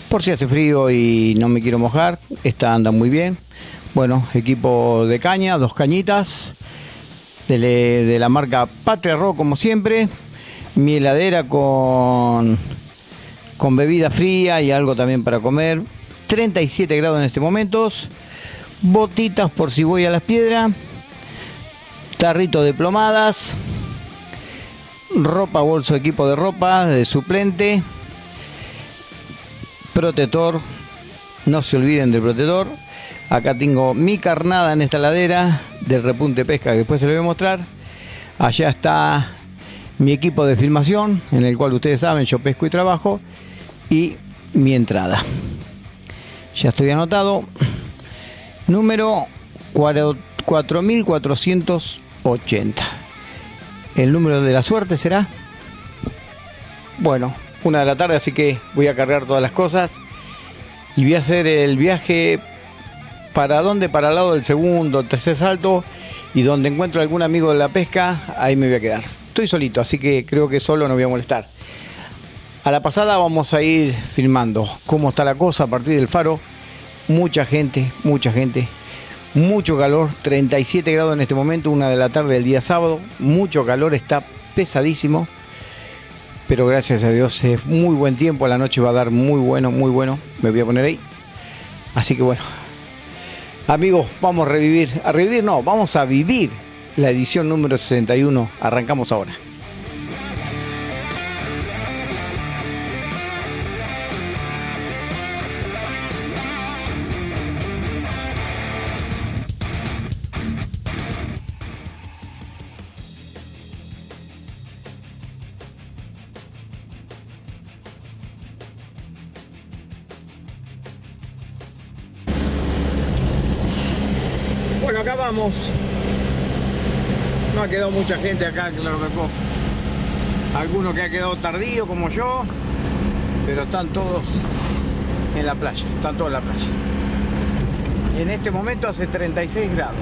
por si hace frío y no me quiero mojar, esta anda muy bien. Bueno, equipo de caña, dos cañitas, de, la marca Patria Rock como siempre, mi heladera con, con bebida fría y algo también para comer, 37 grados en este momento, botitas por si voy a las piedras, tarrito de plomadas, ropa, bolso, equipo de ropa, de suplente, protector, no se olviden del protector. Acá tengo mi carnada en esta ladera del repunte pesca que después se lo voy a mostrar. Allá está mi equipo de filmación en el cual ustedes saben yo pesco y trabajo y mi entrada. Ya estoy anotado. Número 4480. El número de la suerte será. Bueno, una de la tarde, así que voy a cargar todas las cosas y voy a hacer el viaje para dónde, para el lado del segundo, tercer salto y donde encuentro algún amigo de la pesca, ahí me voy a quedar. Estoy solito, así que creo que solo no voy a molestar. A la pasada vamos a ir filmando cómo está la cosa a partir del faro. Mucha gente, mucha gente, mucho calor, 37 grados en este momento, una de la tarde del día sábado, mucho calor, está pesadísimo. Pero gracias a Dios es muy buen tiempo, la noche va a dar muy bueno, muy bueno, me voy a poner ahí. Así que bueno, amigos, vamos a revivir, a revivir no, vamos a vivir la edición número 61, arrancamos ahora. No ha quedado mucha gente acá, claro que Algunos que ha quedado tardío como yo, pero están todos en la playa, están todos en la playa. En este momento hace 36 grados.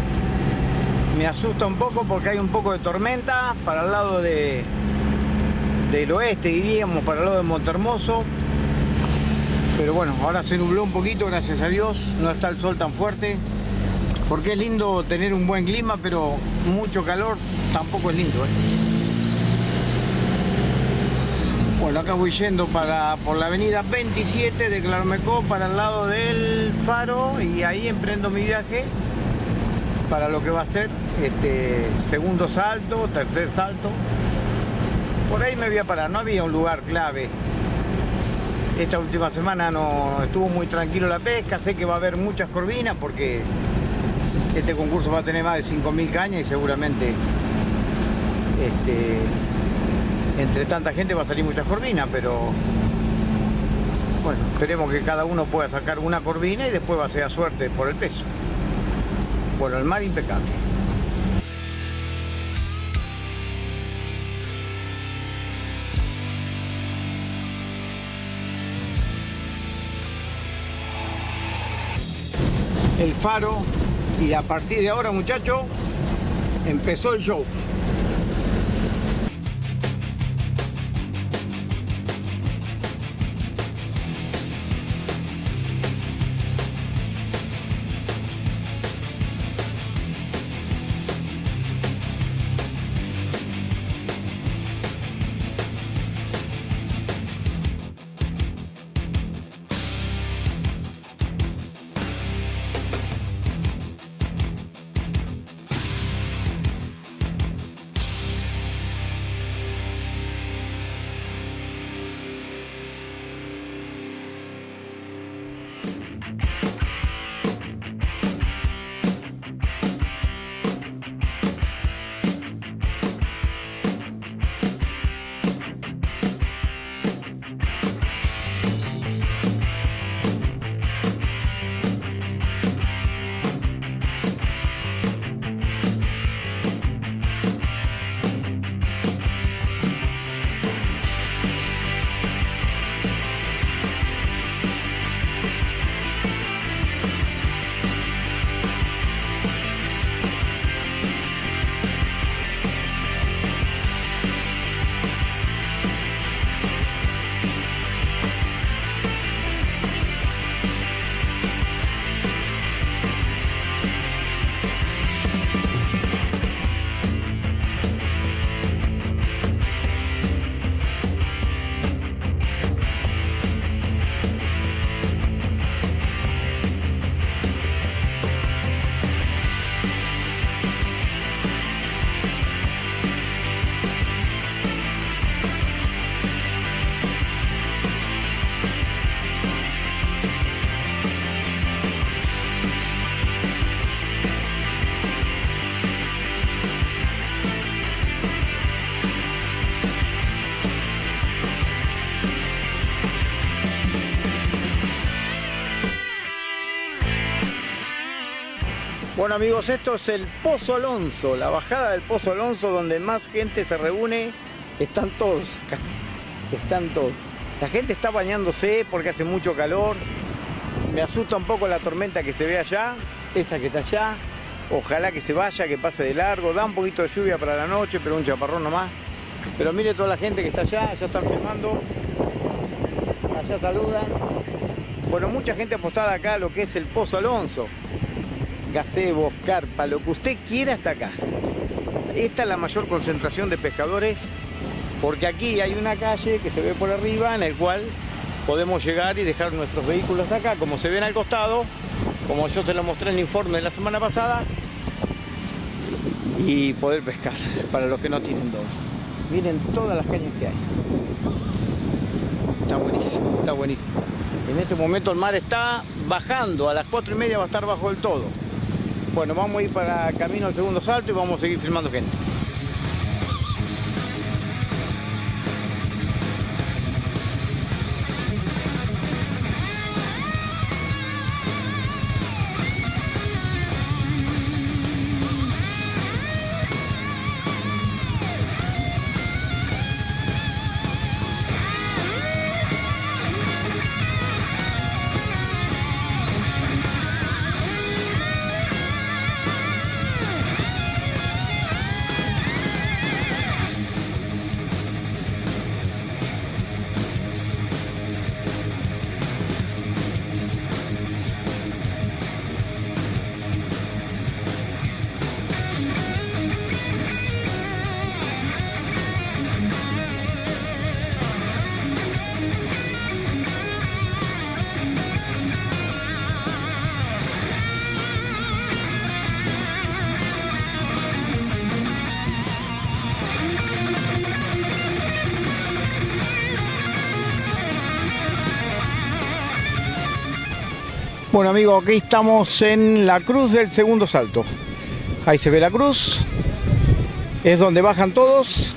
Me asusta un poco porque hay un poco de tormenta para el lado de, del oeste, diríamos, para el lado de Montermoso. Pero bueno, ahora se nubló un poquito, gracias a Dios, no está el sol tan fuerte porque es lindo tener un buen clima, pero mucho calor tampoco es lindo. ¿eh? Bueno, acá voy yendo para, por la avenida 27 de Clarmecó para el lado del faro y ahí emprendo mi viaje para lo que va a ser este segundo salto, tercer salto. Por ahí me voy a parar, no había un lugar clave. Esta última semana no estuvo muy tranquilo la pesca, sé que va a haber muchas corvinas porque este concurso va a tener más de 5.000 cañas y seguramente este, entre tanta gente va a salir muchas corvinas, pero bueno, esperemos que cada uno pueda sacar una corvina y después va a ser a suerte por el peso. Bueno, el mar impecable. El faro y a partir de ahora, muchachos, empezó el show. Amigos, esto es el Pozo Alonso, la bajada del Pozo Alonso donde más gente se reúne. Están todos acá, están todos. La gente está bañándose porque hace mucho calor. Me asusta un poco la tormenta que se ve allá, esa que está allá. Ojalá que se vaya, que pase de largo. Da un poquito de lluvia para la noche, pero un chaparrón nomás. Pero mire toda la gente que está allá, ya están filmando. Allá saludan. Bueno, mucha gente apostada acá a lo que es el Pozo Alonso. Gazebos, carpa, lo que usted quiera está acá. Esta es la mayor concentración de pescadores porque aquí hay una calle que se ve por arriba en el cual podemos llegar y dejar nuestros vehículos hasta acá, como se ven al costado, como yo se lo mostré en el informe de la semana pasada, y poder pescar, para los que no tienen dos. Miren todas las cañas que hay. Está buenísimo, está buenísimo. En este momento el mar está bajando, a las 4 y media va a estar bajo del todo. Bueno, vamos a ir para camino al segundo salto y vamos a seguir filmando gente. Amigos, aquí estamos en la cruz del segundo salto. Ahí se ve la cruz. Es donde bajan todos.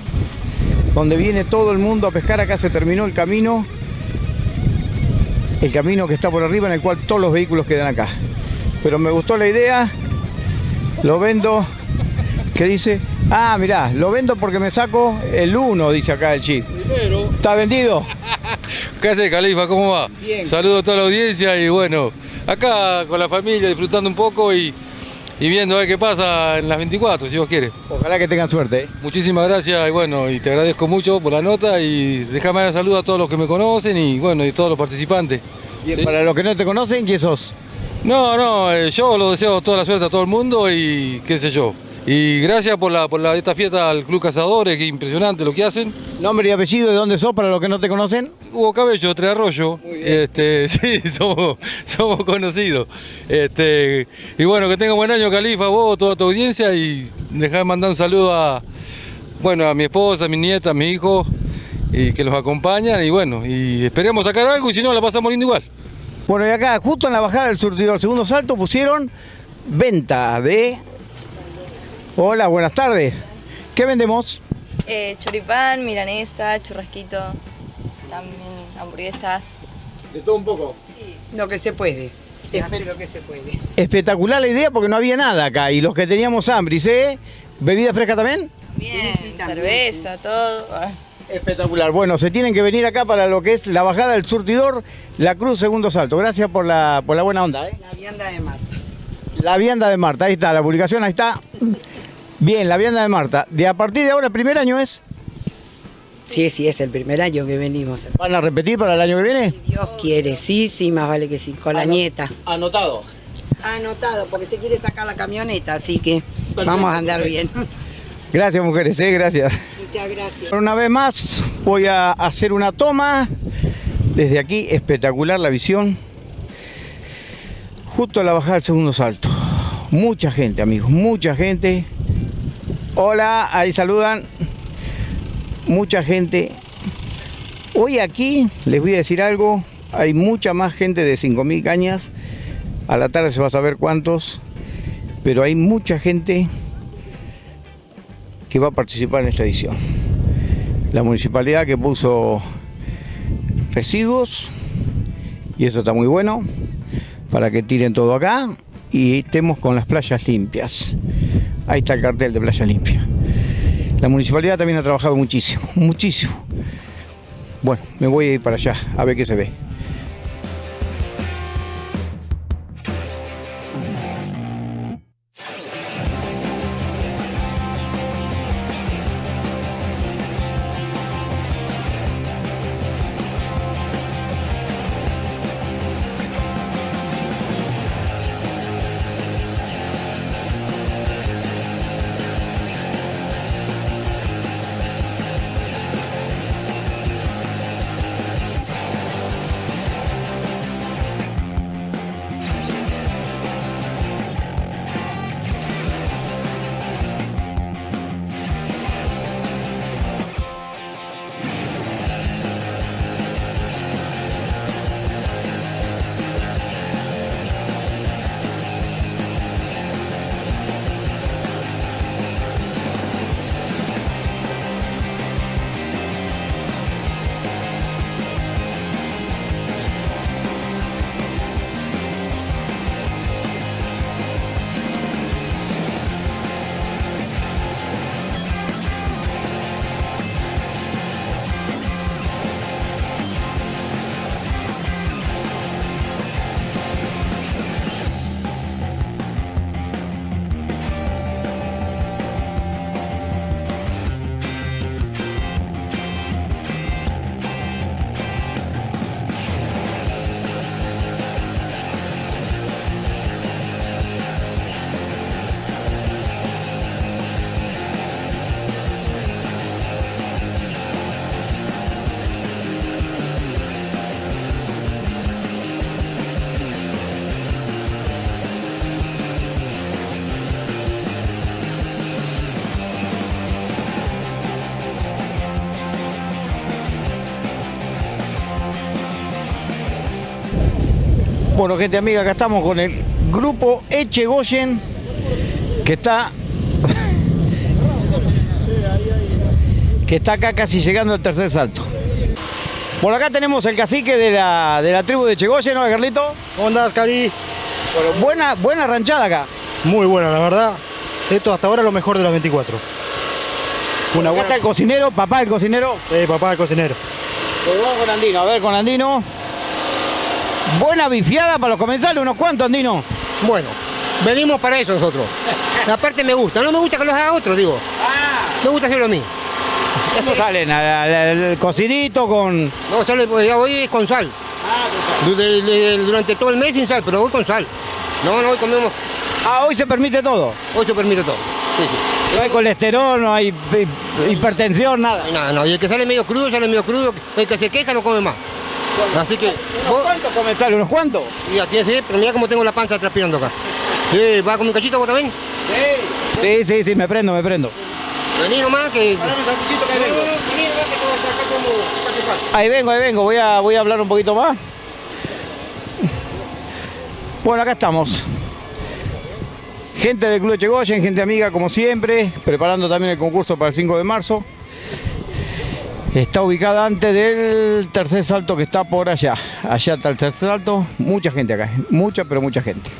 Donde viene todo el mundo a pescar. Acá se terminó el camino. El camino que está por arriba en el cual todos los vehículos quedan acá. Pero me gustó la idea. Lo vendo. ¿Qué dice? Ah, mirá, lo vendo porque me saco el 1, dice acá el chip. Primero. ¿Está vendido? ¿Qué hace Califa? ¿Cómo va? Bien. Saludo a toda la audiencia y bueno, acá con la familia disfrutando un poco y, y viendo a ver qué pasa en las 24, si Dios quiere. Ojalá que tengan suerte. ¿eh? Muchísimas gracias y bueno, y te agradezco mucho por la nota y déjame dar saludo a todos los que me conocen y bueno, y todos los participantes. Bien, para los que no te conocen, ¿quién sos? No, no, eh, yo lo deseo toda la suerte a todo el mundo y qué sé yo. Y gracias por, la, por la, esta fiesta al Club Cazadores, que impresionante lo que hacen. ¿Nombre y apellido de dónde sos para los que no te conocen? Hugo Cabello, Tres Arroyo. Este, sí, somos, somos conocidos. Este, y bueno, que tenga buen año, Califa, vos, toda tu audiencia. Y dejar mandar un saludo a, bueno, a mi esposa, a mi nieta, a mi hijo, y que los acompañan. Y bueno, y esperemos sacar algo y si no, la pasamos lindo igual. Bueno, y acá, justo en la bajada del surtidor, segundo salto, pusieron venta de... Hola, buenas tardes. ¿Qué vendemos? Eh, choripán, milanesa, churrasquito, también hamburguesas. De todo un poco. Lo que se puede. Se hace lo que se puede. Espectacular la idea porque no había nada acá y los que teníamos hambre, ¿eh? ¿Bebida fresca también? Bien, cerveza, todo. Ah. Espectacular. Bueno, se tienen que venir acá para lo que es la bajada del surtidor, la cruz segundo salto. Gracias por la, por la buena onda. ¿eh? La vianda de Marta. La vianda de Marta, ahí está, la publicación, ahí está. Bien, la vianda de Marta. De a partir de ahora, el primer año es. Sí, sí, es el primer año que venimos. ¿Van a repetir para el año que viene? Si Dios quiere, sí, sí, más vale que sí, con la nieta. Anotado. Anotado, porque se quiere sacar la camioneta, así que vamos a andar bien. Gracias, mujeres, ¿eh? gracias. Muchas gracias. Una vez más voy a hacer una toma. Desde aquí, espectacular la visión. Justo a la bajada del segundo salto. Mucha gente, amigos, mucha gente. Hola, ahí saludan. Mucha gente. Hoy aquí, les voy a decir algo, hay mucha más gente de 5.000 cañas. A la tarde se va a saber cuántos. Pero hay mucha gente que va a participar en esta edición. La municipalidad que puso residuos, y esto está muy bueno, para que tiren todo acá, y estemos con las playas limpias. Ahí está el cartel de Playa Limpia. La municipalidad también ha trabajado muchísimo, muchísimo. Bueno, me voy a ir para allá a ver qué se ve. Bueno, gente amiga, acá estamos con el grupo Echegoyen, que está que está acá casi llegando al tercer salto. Por acá tenemos el cacique de la, de la tribu de Echegoyen, ¿no, Carlito? ¿Cómo andás, Cari? Bueno, buena, buena ranchada acá. Muy buena, la verdad. Esto hasta ahora es lo mejor de los 24. Una buena... está el cocinero, papá del cocinero. Sí, papá del cocinero. Pues vamos con Andino, a ver con Andino. Buena bifiada para los comensales, unos cuantos, Andino. Bueno, venimos para eso nosotros. Aparte me gusta, no me gusta que los haga otro, digo. Me gusta hacerlo a mí. ¿Cómo salen? ¿Al- al- el cocidito con...? No, sale, pues, ya voy con sal. Du- de- de- Durante todo el mes sin sal, pero voy con sal. No, no, hoy comemos. Ah, hoy se permite todo. Hoy se permite todo. Sí, sí. No hay colesterol, no hay hi- hipertensión, nada. No, no, y el que sale medio crudo, sale medio crudo. El que se queja no come más. Así que. ¿Unos cuantos comensales? ¿Unos cuantos? Ya tienes, sí, pero mira cómo tengo la panza transpirando acá. Sí, ¿va con un cachito vos también? Sí, sí, sí, me prendo, me prendo. Vení nomás que. vengo. Vení nomás que acá como- te pasa. Ahí vengo, ahí vengo, voy a, voy a hablar un poquito más. Bueno, acá estamos. Gente del Club Echegoyen, gente amiga como siempre, preparando también el concurso para el 5 de marzo. Está ubicada antes del tercer salto que está por allá. Allá está el tercer salto, mucha gente acá, mucha pero mucha gente.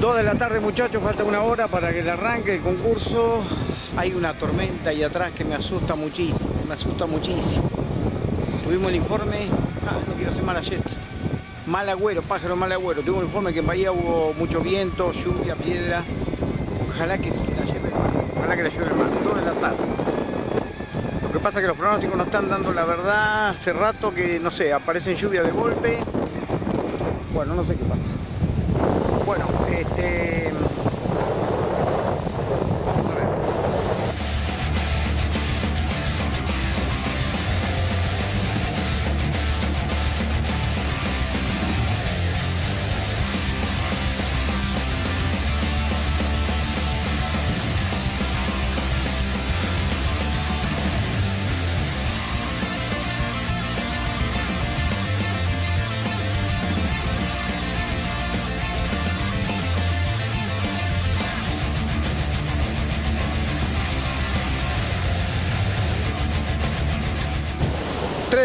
Dos de la tarde muchachos, falta una hora para que le arranque el concurso. Hay una tormenta ahí atrás que me asusta muchísimo, me asusta muchísimo. Tuvimos el informe, ah, no quiero ser mala yeta. Mal agüero, pájaro mal agüero. Tuvimos el informe que en Bahía hubo mucho viento, lluvia, piedra. Ojalá que la lleve, ojalá que la lleve el mar, de la tarde. Lo que pasa es que los pronósticos no están dando la verdad. Hace rato que, no sé, aparecen lluvia de golpe. Bueno, no sé qué pasa. Bueno, este...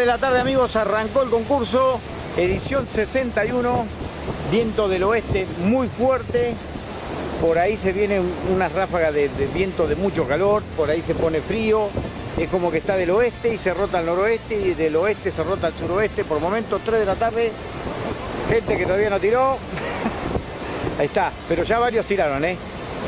la tarde amigos, arrancó el concurso, edición 61, viento del oeste muy fuerte, por ahí se viene una ráfaga de, de viento de mucho calor, por ahí se pone frío, es como que está del oeste y se rota al noroeste y del oeste se rota al suroeste, por momentos 3 de la tarde, gente que todavía no tiró, ahí está, pero ya varios tiraron, ¿eh?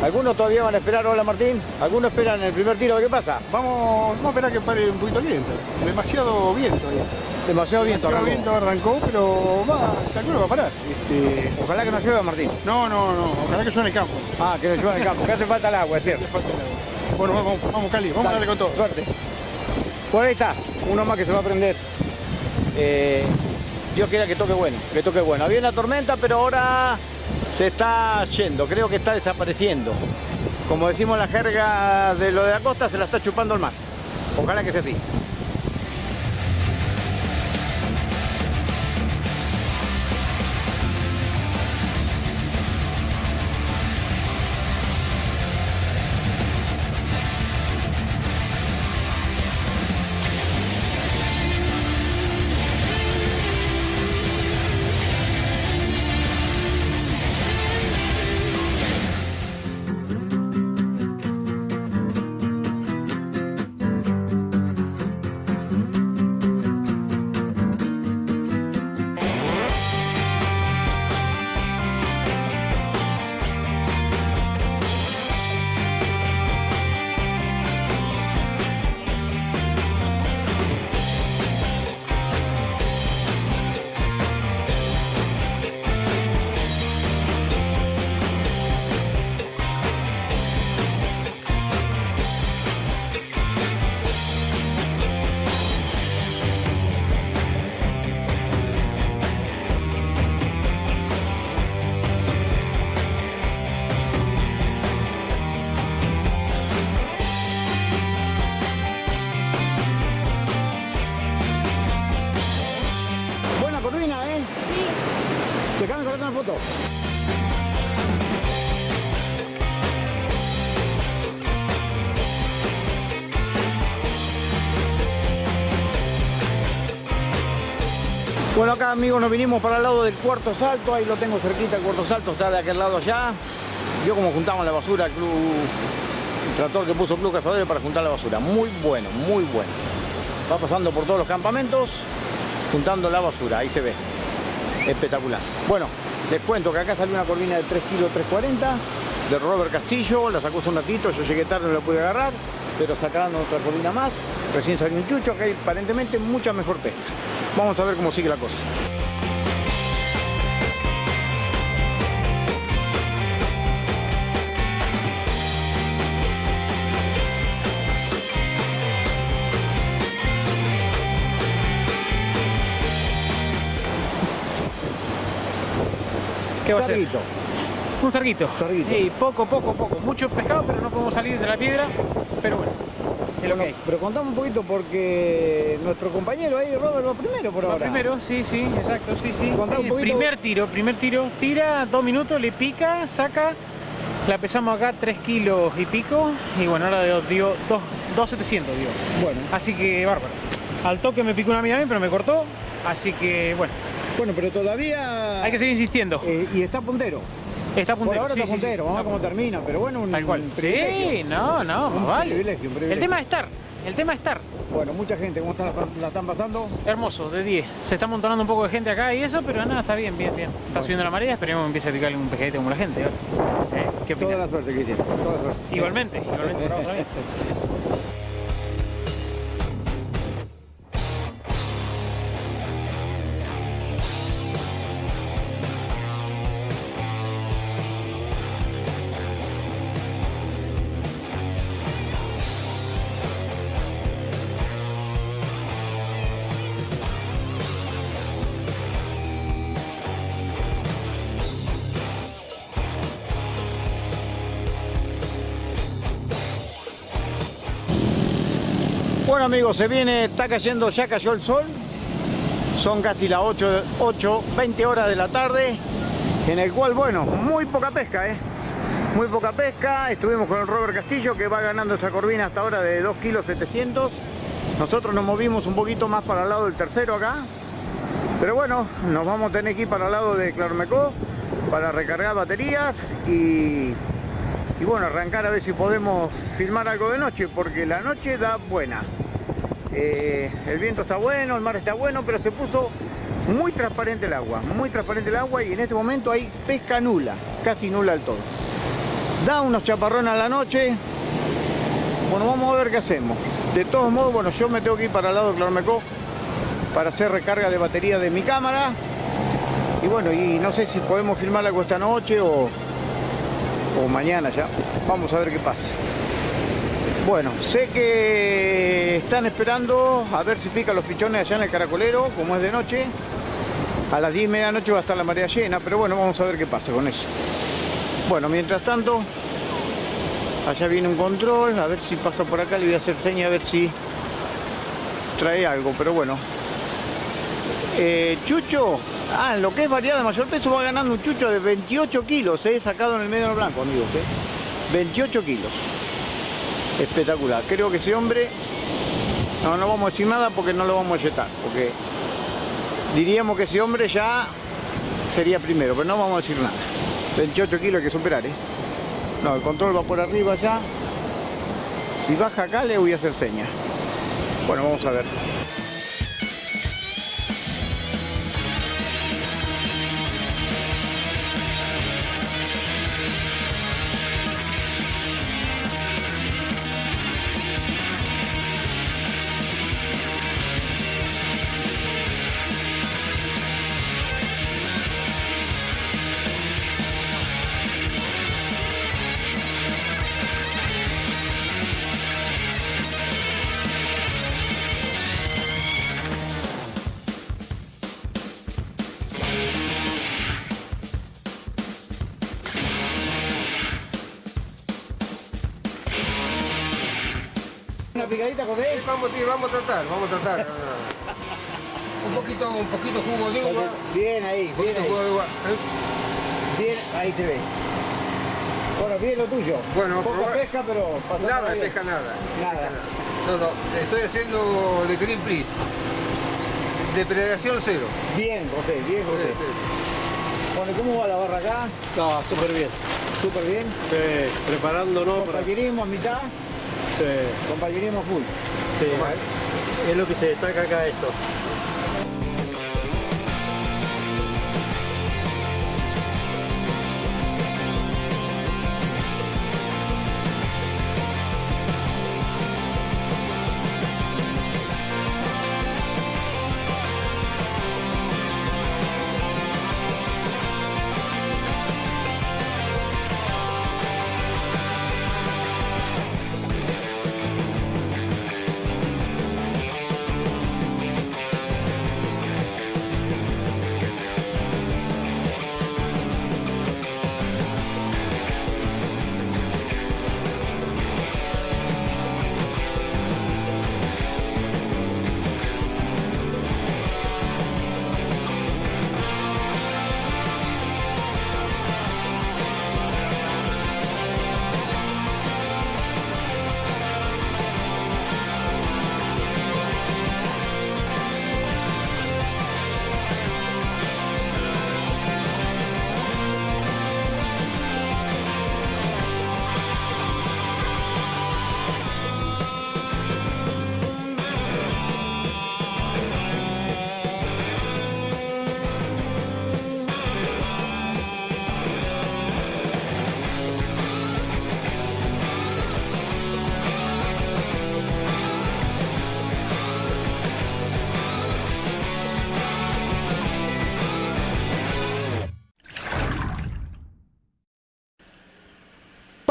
Algunos todavía van a esperar, hola Martín, algunos esperan el primer tiro, ¿qué pasa? Vamos, vamos a esperar que pare un poquito el viento. Demasiado viento ahí. Demasiado viento Demasiado arrancó. viento arrancó, pero va, calculo va a parar. Este, Ojalá que no llueva Martín. no, no, no, ojalá que llueva en el campo. Ah, que no llueva en el campo, que hace falta el agua, es cierto. Le falta el agua. Bueno, vamos, vamos Cali, vamos a darle con todo. Suerte. Por ahí está, uno más que se va a prender. Eh, Dios quiera que toque bueno, que toque bueno. Había una tormenta, pero ahora se está yendo, creo que está desapareciendo. Como decimos la jerga de lo de la costa, se la está chupando el mar. Ojalá que sea así. Acá amigos nos vinimos para el lado del cuarto salto, ahí lo tengo cerquita, el cuarto salto está de aquel lado allá. Vio cómo juntamos la basura, el, club, el tractor que puso Club Cazadores para juntar la basura. Muy bueno, muy bueno. Va pasando por todos los campamentos, juntando la basura, ahí se ve. Espectacular. Bueno, les cuento que acá salió una corvina de 3 kilos 340 de Robert Castillo, la sacó hace un ratito, yo llegué tarde, no la pude agarrar, pero sacaron otra corvina más, recién salió un chucho, acá hay aparentemente mucha mejor pesca. Vamos a ver cómo sigue la cosa. ¿Qué va a ser? Un sarguito. Sarguito. Sí, poco, poco, poco. Mucho pescado, pero no podemos salir de la piedra. Pero bueno, hay. Pero contame un poquito porque nuestro compañero ahí, Robert, va primero por Va ahora. primero, sí, sí, exacto, sí, sí. Un Sí, poquito. Primer tiro, primer tiro. Tira dos minutos, le pica, saca. La pesamos acá 3 kilos y pico. Y bueno, ahora dio, dio 2,700 dio. Bueno. Así que bárbaro. Al toque me picó una amiga a mí, pero me cortó. Así que bueno. Bueno, pero todavía... Hay que seguir insistiendo. Eh, y está puntero. Está puntero. Por ahora sí, está puntero, vamos a ver cómo termina, pero bueno, un Tal cual. un Sí, no, no, Un vale. privilegio, un El privilegio. tema es estar. El tema es estar. Bueno, mucha gente, ¿cómo están, la, están pasando? Hermoso, de 10. Se está amontonando un poco de gente acá y eso, pero nada, está bien, bien, bien. Está subiendo la marea, esperemos que empiece a picarle un pejedete como la gente. ¿eh? ¿Qué Toda la suerte, Cristian, toda la suerte. Igualmente, igualmente, amigos, se viene, está cayendo, ya cayó el sol. Son casi las 8, 8, 20 horas de la tarde, en el cual, bueno, muy poca pesca, ¿eh? Muy poca pesca. Estuvimos con el Robert Castillo, que va ganando esa corvina hasta ahora de 2 kilos 700. Nosotros nos movimos un poquito más para el lado del tercero acá. Pero bueno, nos vamos a tener que ir para el lado de Claromecó para recargar baterías y, y bueno, arrancar a ver si podemos filmar algo de noche, porque la noche da buena. Eh, el viento está bueno, el mar está bueno, pero se puso muy transparente el agua, muy transparente el agua y en este momento hay pesca nula, casi nula del todo. Da unos chaparrones a la noche, bueno, vamos a ver qué hacemos. De todos modos, bueno, yo me tengo que ir para el lado de Claromecó para hacer recarga de batería de mi cámara. Y bueno, y no sé si podemos filmar algo esta noche o, o mañana ya. Vamos a ver qué pasa. Bueno, sé que están esperando a ver si pican los pichones allá en el caracolero, como es de noche. A las 10 y media noche va a estar la marea llena, pero bueno, vamos a ver qué pasa con eso. Bueno, mientras tanto, allá viene un control, a ver si pasa por acá, le voy a hacer seña a ver si trae algo, pero bueno. Eh, chucho, ah, en lo que es variedad de mayor peso va ganando un chucho de 28 kilos, eh, sacado en el medio blanco, amigos, eh. 28 kilos. Espectacular. Creo que ese hombre, no, no vamos a decir nada porque no lo vamos a yetar, porque diríamos que ese hombre ya sería primero, pero no vamos a decir nada. 28 kilos hay que superar, ¿eh? No, el control va por arriba ya. Si baja acá le voy a hacer señas. Bueno, vamos a ver. Vamos, tío, vamos a tratar, vamos a tratar. un poquito, un poquito jugo de uva. Bien ahí, Un bien poquito ahí. jugo de uva. ¿eh? Bien, ahí te ves. Bueno, bien lo tuyo. Bueno, Poca probar- pesca, pero pasando Nada, bien. pesca nada. Nada. No, no, estoy haciendo de Greenpeace. Depredación cero. Bien, José, bien, José. Sí, sí, Bueno, ¿y ¿cómo va la barra acá? No, súper bien. Súper bien. Sí, preparándonos para... Compañerismo a mitad, Sí, compañerismo full. sí. Es lo que se destaca acá esto.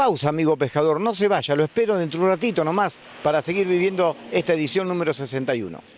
Amigo pescador, no se vaya, lo espero dentro de un ratito nomás para seguir viviendo esta edición número 61.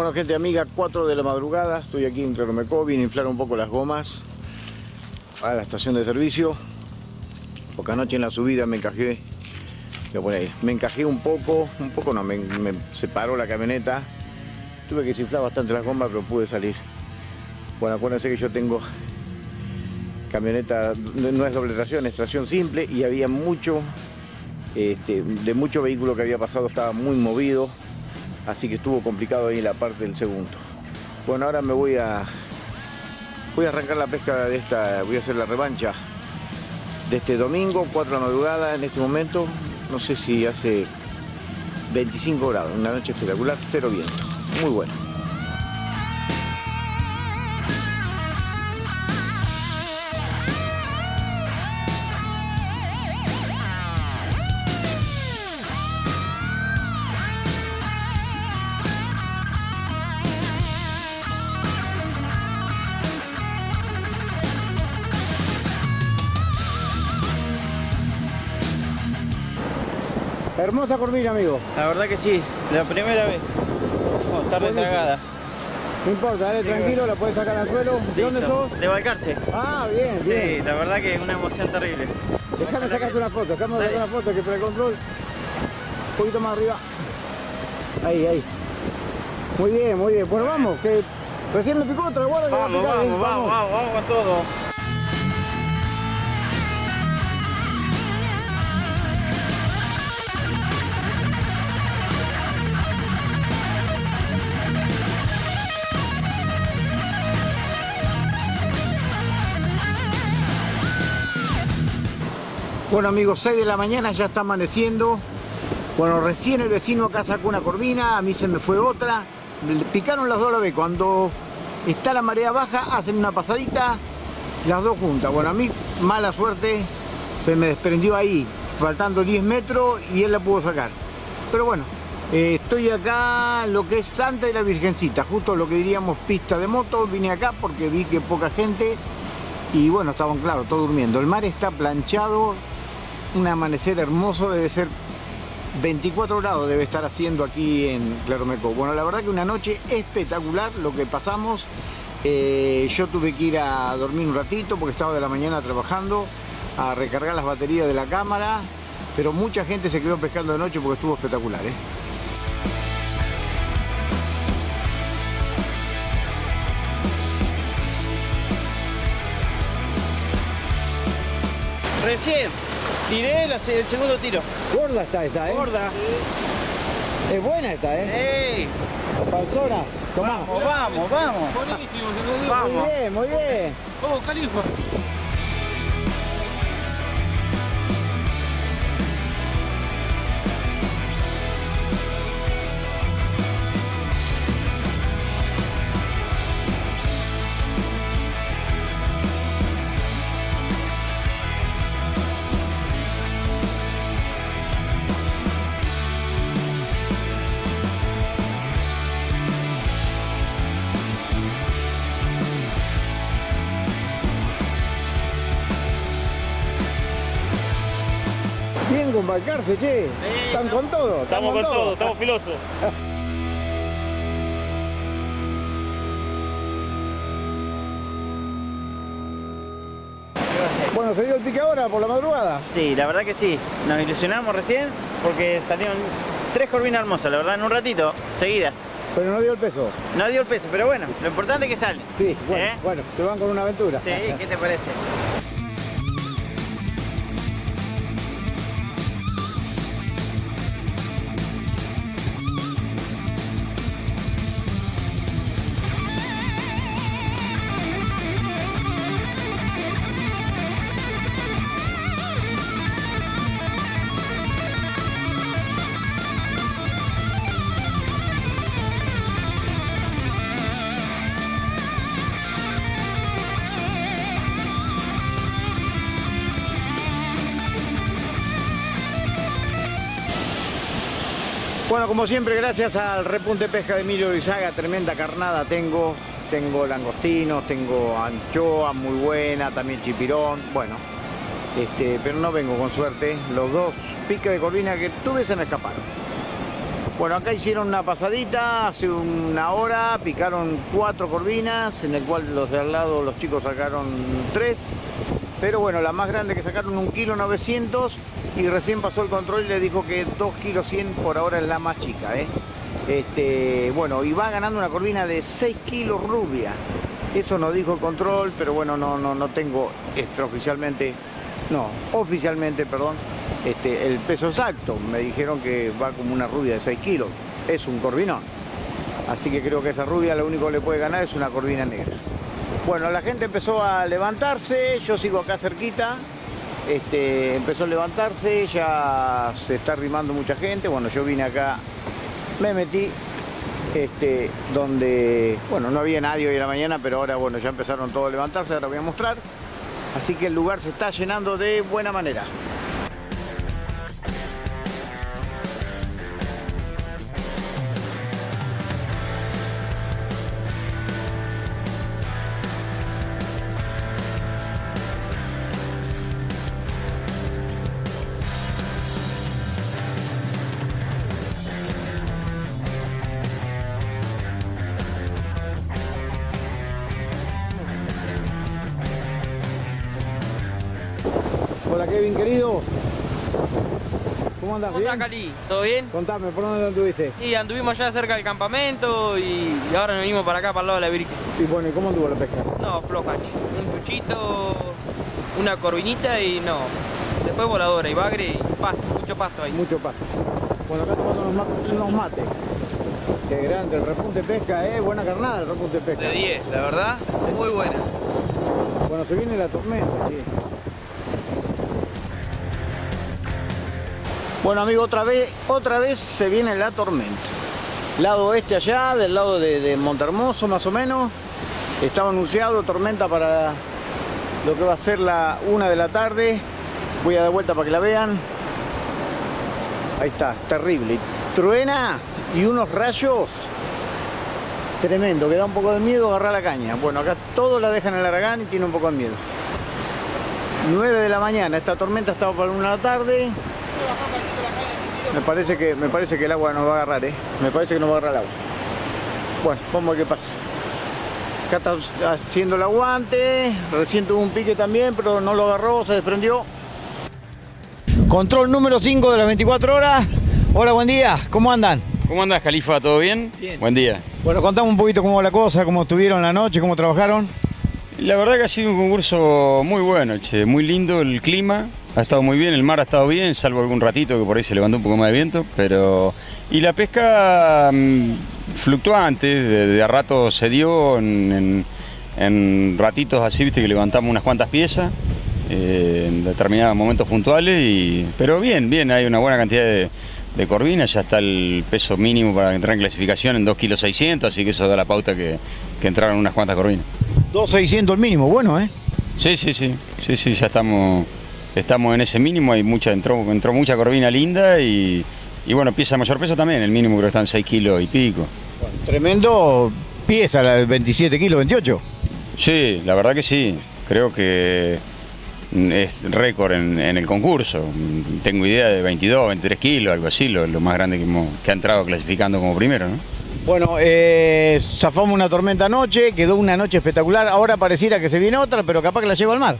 Bueno, gente amiga, 4 de la madrugada, estoy aquí en Claromecó, vine a inflar un poco las gomas a la estación de servicio, porque anoche en la subida me encajé, me encajé un poco, un poco no, me, separó la camioneta, tuve que desinflar bastante las gomas, pero pude salir. Bueno, acuérdense que yo tengo camioneta, no es doble tracción, es tracción simple y había mucho, este, de mucho vehículo que había pasado, estaba muy movido, así que estuvo complicado ahí la parte del segundo. Bueno, ahora me voy a voy a arrancar la pesca de esta, voy a hacer la revancha de este domingo, 4 de en este momento, no sé si hace 25 grados, una noche espectacular, cero viento, muy bueno. Hermosa corvina, amigo. La verdad que sí, la primera vez. Está retragada. No importa, dale Sí, tranquilo, bueno. la puedes sacar al suelo. ¿De dónde sos? De Balcarce. Ah, bien, Sí, bien. la verdad que es una emoción terrible. Déjame sacarte una foto, déjame sacar una foto que para el control. Un poquito más arriba. Ahí, ahí. Muy bien, muy bien. Bueno, vamos, que recién me picó otra, guarda que va a Vamos, picar, vamos, ¿eh? vamos, vamos, vamos con todo. Bueno amigos, 6 de la mañana ya está amaneciendo. Bueno, recién el vecino acá sacó una corvina, a mí se me fue otra. Picaron las dos a la vez. Cuando está la marea baja, hacen una pasadita, las dos juntas. Bueno, a mí, mala suerte, se me desprendió ahí, faltando 10 metros y él la pudo sacar. Pero bueno, eh, estoy acá, lo que es Santa y la Virgencita, justo lo que diríamos pista de moto. Vine acá porque vi que poca gente y bueno, estaban claro, todos durmiendo. El mar está planchado, un amanecer hermoso, debe ser 24 grados debe estar haciendo aquí en Claromecó. Bueno, la verdad que una noche espectacular lo que pasamos. Eh, yo tuve que ir a dormir un ratito porque estaba de la mañana trabajando, a recargar las baterías de la cámara, pero mucha gente se quedó pescando de noche porque estuvo espectacular. ¿eh? Recién tiré la se- el segundo tiro. Gorda está esta, ¿eh? Gorda. Es buena esta, ¿eh? ¡Ey! Panzona, tomá. Vamos, vamos, vamos. Buenísimo, Vamos. Muy bien, muy bien. Oh, Califa. Che. Están con todo. Estamos con todo, estamos filosos. Bueno, ¿se dio el pique ahora por la madrugada? Sí, la verdad que sí. Nos ilusionamos recién porque salieron tres corvinas hermosas, la verdad, en un ratito, seguidas. Pero no dio el peso. No dio el peso, pero bueno, lo importante es que sale. Sí, bueno, ¿Eh? bueno, te van con una aventura. Sí, ¿qué te parece? Como siempre, gracias al repunte pesca de Emilio Luisaga, tremenda carnada tengo. Tengo langostinos, tengo anchoa muy buena, también chipirón, bueno. Este, pero no vengo con suerte. Los dos piques de corvina que tuve se me escaparon. Bueno, acá hicieron una pasadita hace una hora, picaron cuatro corvinas, en el cual los de al lado, los chicos sacaron tres. Pero bueno, la más grande que sacaron un kilo 900 y recién pasó el control y le dijo que 2 kilos 100 por ahora es la más chica. ¿eh? Este, bueno, y va ganando una corvina de 6 kilos rubia. Eso nos dijo el control, pero bueno, no, no, no tengo extraoficialmente, no, oficialmente, perdón, este, el peso exacto. Me dijeron que va como una rubia de 6 kilos. Es un corvinón. Así que creo que esa rubia lo único que le puede ganar es una corvina negra. Bueno, la gente empezó a levantarse, yo sigo acá cerquita. Este, empezó a levantarse, ya se está arrimando mucha gente. Bueno, yo vine acá, me metí este, donde, bueno, no había nadie hoy en la mañana, pero ahora, bueno, ya empezaron todos a levantarse, ahora voy a mostrar. Así que el lugar se está llenando de buena manera. ¿Cómo andas? ¿Cómo ¿Bien? estás, Cali? ¿Todo bien? Contame, ¿por dónde anduviste? Sí, anduvimos ya cerca del campamento y, y ahora nos venimos para acá, para el lado de la Virgen. Y bueno, ¿y cómo anduvo la pesca? No, floja. Un chuchito, una corvinita y no. Después voladora y bagre y pasto, mucho pasto ahí. Mucho pasto. Bueno, acá tomando unos mates. Unos mates. Qué grande, el repunte pesca, ¿eh? Buena carnada el repunte pesca. De 10, la verdad, muy buena. Bueno, se viene la tormenta, sí. Bueno, amigo, otra vez, otra vez se viene la tormenta. Lado oeste allá, del lado de, de Montermoso más o menos. Estaba anunciado tormenta para lo que va a ser la una de la tarde. Voy a dar vuelta para que la vean. Ahí está, terrible. Truena y unos rayos tremendo, que da un poco de miedo agarrar la caña. Bueno, acá todos la dejan en el aragán y tiene un poco de miedo. 9 de la mañana, esta tormenta estaba para la una de la tarde. Me parece que me parece que el agua nos va a agarrar, ¿eh? Me parece que nos va a agarrar el agua. Bueno, vamos a ver qué pasa. Acá está haciendo el aguante. Recién tuvo un pique también, pero no lo agarró, se desprendió. Control número 5 de las 24 horas. Hola, buen día. ¿Cómo andan? ¿Cómo andas, Califa? ¿Todo bien? Bien. Buen día. Bueno, contame un poquito cómo va la cosa, cómo estuvieron la noche, cómo trabajaron. La verdad que ha sido un concurso muy bueno, che, muy lindo el clima, ha estado muy bien, el mar ha estado bien, salvo algún ratito que por ahí se levantó un poco más de viento, pero... Y la pesca mm, fluctuante, de, de a rato se dio, en, en- en ratitos así, viste que levantamos unas cuantas piezas, eh, en determinados momentos puntuales, y, pero bien, bien, hay una buena cantidad de, de corvinas, ya está el peso mínimo para entrar en clasificación en 2 kilos 600, así que eso da la pauta que, que entraron unas cuantas corvinas. 2.600 el mínimo, bueno, ¿eh? Sí, sí, sí, sí, sí, ya estamos, estamos en ese mínimo, hay mucha, entró, entró mucha corvina linda y, y bueno, pieza de mayor peso también, el mínimo creo que están 6 kilos y pico. Tremendo pieza, la de 27 kilos, 28. Sí, la verdad que sí, creo que es récord en, en el concurso, tengo idea de 22, 23 kilos, algo así, lo, lo más grande que, hemos- que ha entrado clasificando como primero, ¿no? Bueno, eh, zafamos una tormenta anoche, quedó una noche espectacular. Ahora pareciera que se viene otra, pero capaz que la lleva al mar.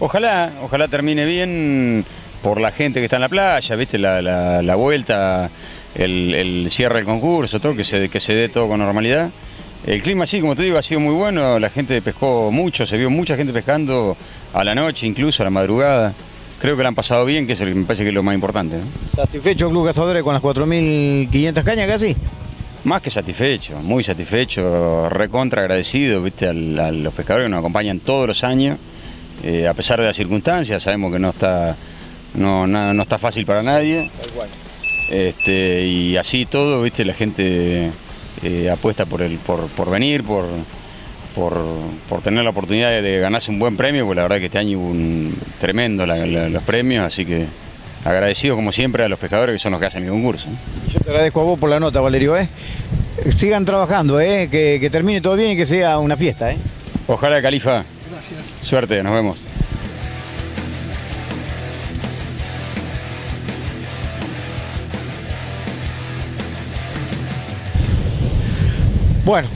Ojalá, ojalá termine bien por la gente que está en la playa, viste, la, la- la vuelta, el, el cierre del concurso, todo, que se, que se dé todo con normalidad. El clima, sí, como te digo, ha sido muy bueno, la gente pescó mucho, se vio mucha gente pescando a la noche, incluso a la madrugada. Creo que la han pasado bien, que eso me parece que es lo más importante. ¿no? ¿Satisfecho el Club Cazadores con las 4.500 cañas casi? Más que satisfecho, muy satisfecho, recontra agradecido, viste, a los pescadores que nos acompañan todos los años, eh, a pesar de las circunstancias, sabemos que no está, no, na- no está fácil para nadie. Este, y así todo, viste, la gente eh, apuesta por el, por, por venir, por, por, por tener la oportunidad de, de ganarse un buen premio, porque la verdad que este año hubo un tremendo la- la- los premios, así que agradecido como siempre a los pescadores que son los que hacen el concurso. Yo te agradezco a vos por la nota, Valerio. ¿eh? Sigan trabajando, ¿eh? que, que termine todo bien y que sea una fiesta. ¿eh? Ojalá, Califa. Gracias. Suerte, nos vemos. Bueno,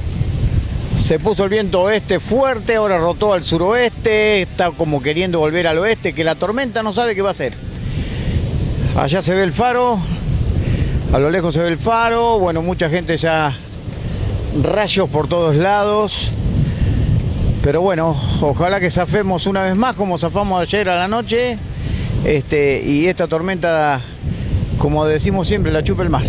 se puso el viento oeste fuerte, ahora rotó al suroeste, está como queriendo volver al oeste, que la tormenta no sabe qué va a hacer. Allá se ve el faro, a lo lejos se ve el faro, bueno, mucha gente ya rayos por todos lados. Pero bueno, ojalá que zafemos una vez más como zafamos ayer a la noche. Este, y esta tormenta, como decimos siempre, la chupa el mar.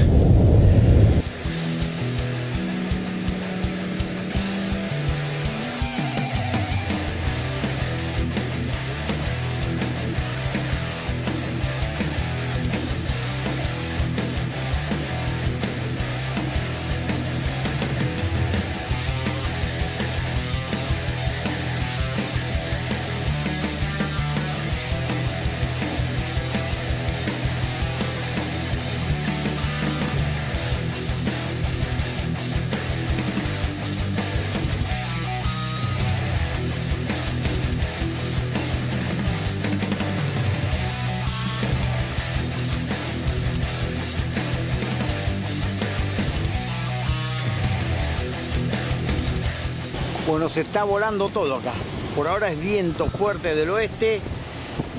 Bueno, se está volando todo acá. Por ahora es viento fuerte del oeste,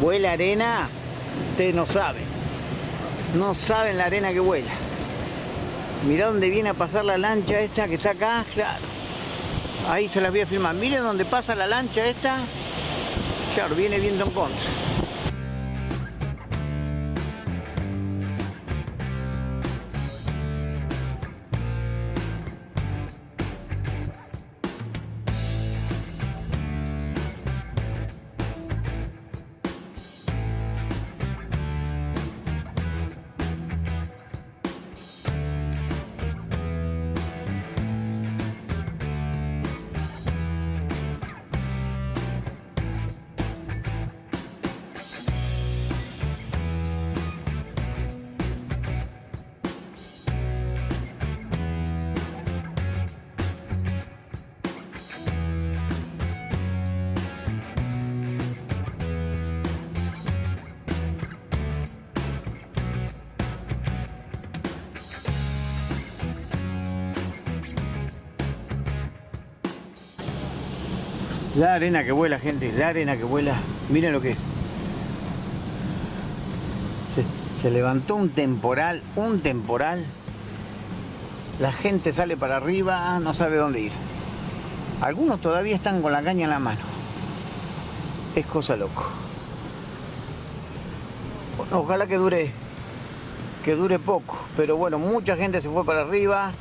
vuela arena, ustedes no saben. No saben la arena que vuela. Mirá dónde viene a pasar la lancha esta que está acá, claro. Ahí se las voy a filmar. Miren dónde pasa la lancha esta. Claro, viene viento en contra. Arena que vuela, gente, la arena que vuela. Miren lo que es. Se, se levantó un temporal, un temporal. La gente sale para arriba, no sabe dónde ir. Algunos todavía están con la caña en la mano. Es cosa loco. Ojalá que dure, que dure poco. Pero bueno, mucha gente se fue para arriba.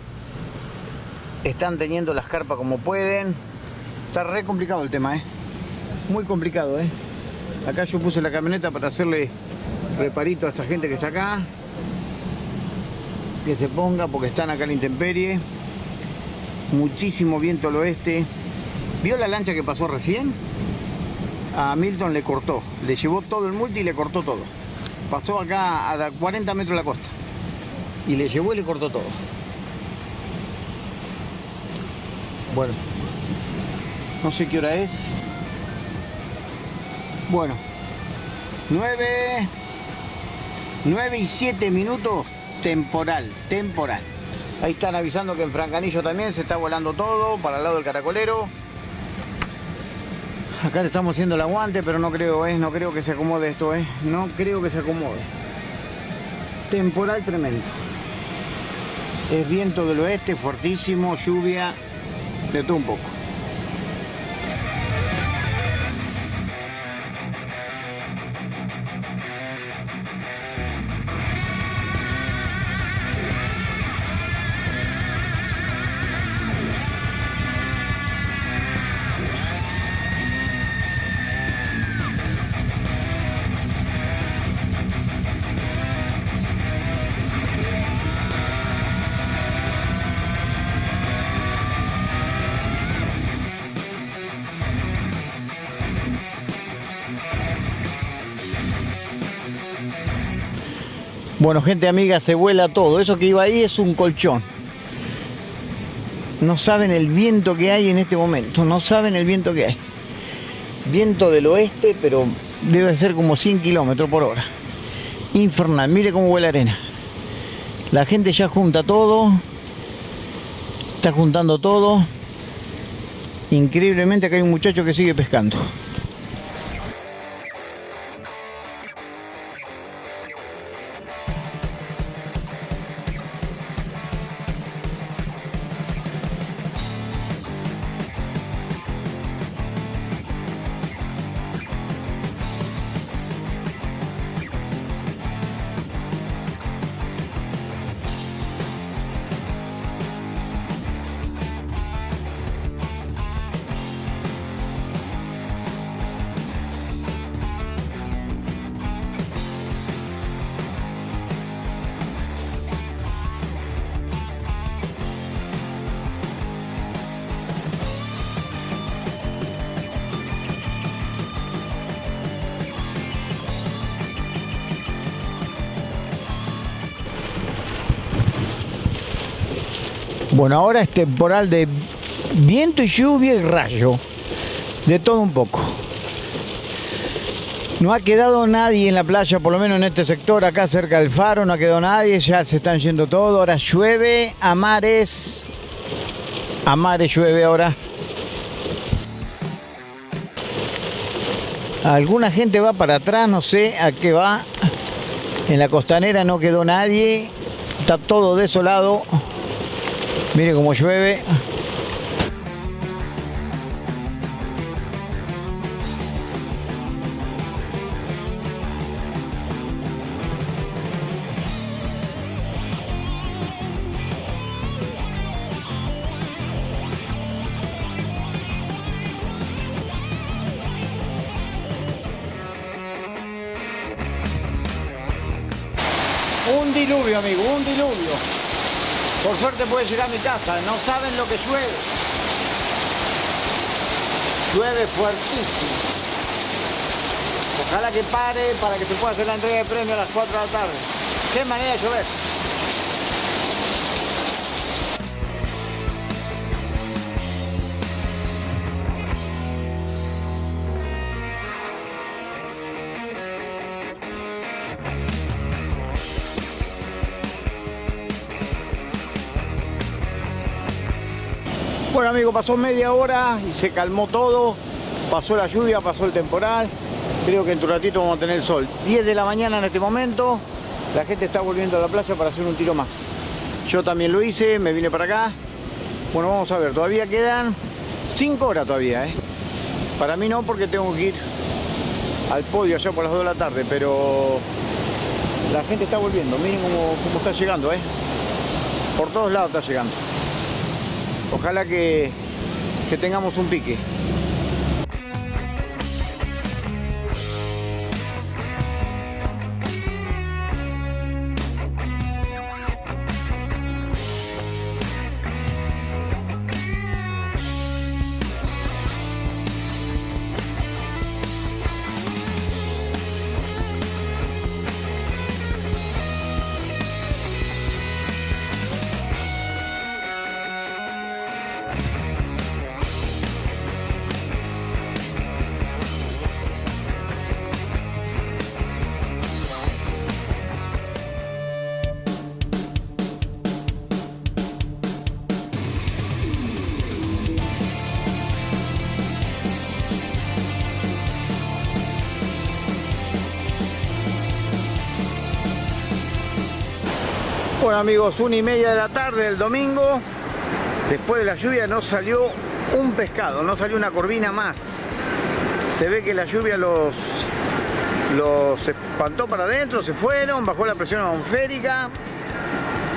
Están teniendo las carpas como pueden. Está re complicado el tema, ¿eh? Muy complicado, ¿eh? Acá yo puse la camioneta para hacerle reparito a esta gente que está acá. Que se ponga porque están acá en la intemperie. Muchísimo viento al oeste. ¿Vio la lancha que pasó recién? A Milton le cortó. Le llevó todo el multi y le cortó todo. Pasó acá a 40 metros de la costa. Y le llevó y le cortó todo. Bueno, no sé qué hora es. Bueno, 9, 9 y 7 minutos, temporal, temporal. Ahí están avisando que en Francanillo también se está volando todo para el lado del caracolero. Acá le estamos haciendo el aguante, pero no creo, ¿eh? no creo que se acomode esto, ¿eh? no creo que se acomode. Temporal tremendo. Es viento del oeste, fuertísimo, lluvia, de todo un poco. Bueno, gente amiga, se vuela todo. Eso que iba ahí es un colchón. No saben el viento que hay en este momento. No saben el viento que hay. Viento del oeste, pero debe ser como 100 kilómetros por hora. Infernal. Mire cómo vuela arena. La gente ya junta todo. Está juntando todo. Increíblemente acá hay un muchacho que sigue pescando. Bueno, ahora es temporal de viento y lluvia y rayo. De todo un poco. No ha quedado nadie en la playa, por lo menos en este sector, acá cerca del faro, no ha quedado nadie, ya se están yendo todos. Ahora llueve a mares. A mares llueve ahora. Alguna gente va para atrás, no sé a qué va. En la costanera no quedó nadie. Está todo desolado. Mire cómo llueve. Mi casa, no saben lo que llueve. Llueve fuertísimo. Ojalá que pare para que se pueda hacer la entrega de premio a las 4 de la tarde. Qué manera de llover. Pasó media hora y se calmó todo. Pasó la lluvia, pasó el temporal. Creo que en tu ratito vamos a tener sol. 10 de la mañana en este momento. La gente está volviendo a la playa para hacer un tiro más. Yo también lo hice, me vine para acá. Bueno, vamos a ver, todavía quedan 5 horas todavía, ¿eh? Para mí no, porque tengo que ir al podio allá por las 2 de la tarde, pero la gente está volviendo. Miren cómo, cómo está llegando, ¿eh? Por todos lados está llegando. Ojalá que, que tengamos un pique. Amigos, una y media de la tarde del domingo, después de la lluvia no salió un pescado, no salió una corvina más. Se ve que la lluvia los, los espantó para adentro, se fueron, bajó la presión atmosférica.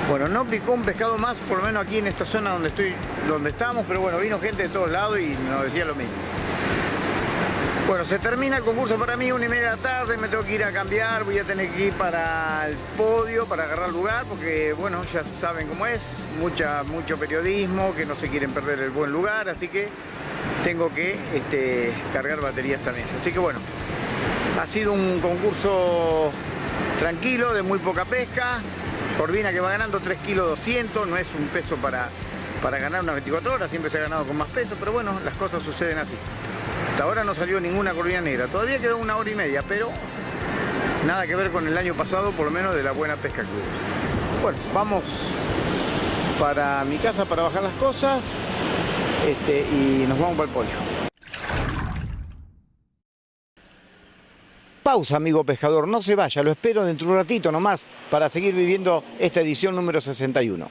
Bueno, no picó un pescado más, por lo menos aquí en esta zona donde estoy, donde estamos, pero bueno, vino gente de todos lados y nos decía lo mismo. Bueno, se termina el concurso para mí, una y media de tarde, me tengo que ir a cambiar, voy a tener que ir para el podio, para agarrar lugar, porque bueno, ya saben cómo es, mucha, mucho periodismo, que no se quieren perder el buen lugar, así que tengo que este, cargar baterías también. Así que bueno, ha sido un concurso tranquilo, de muy poca pesca, Corvina que va ganando 3 kilos 200, no es un peso para, para ganar unas 24 horas, siempre se ha ganado con más peso, pero bueno, las cosas suceden así. Hasta ahora no salió ninguna corvina negra. Todavía quedó una hora y media, pero nada que ver con el año pasado, por lo menos de la buena pesca que hubo. Bueno, vamos para mi casa para bajar las cosas este, y nos vamos para el pollo. Pausa, amigo pescador, no se vaya, lo espero dentro de un ratito nomás para seguir viviendo esta edición número 61.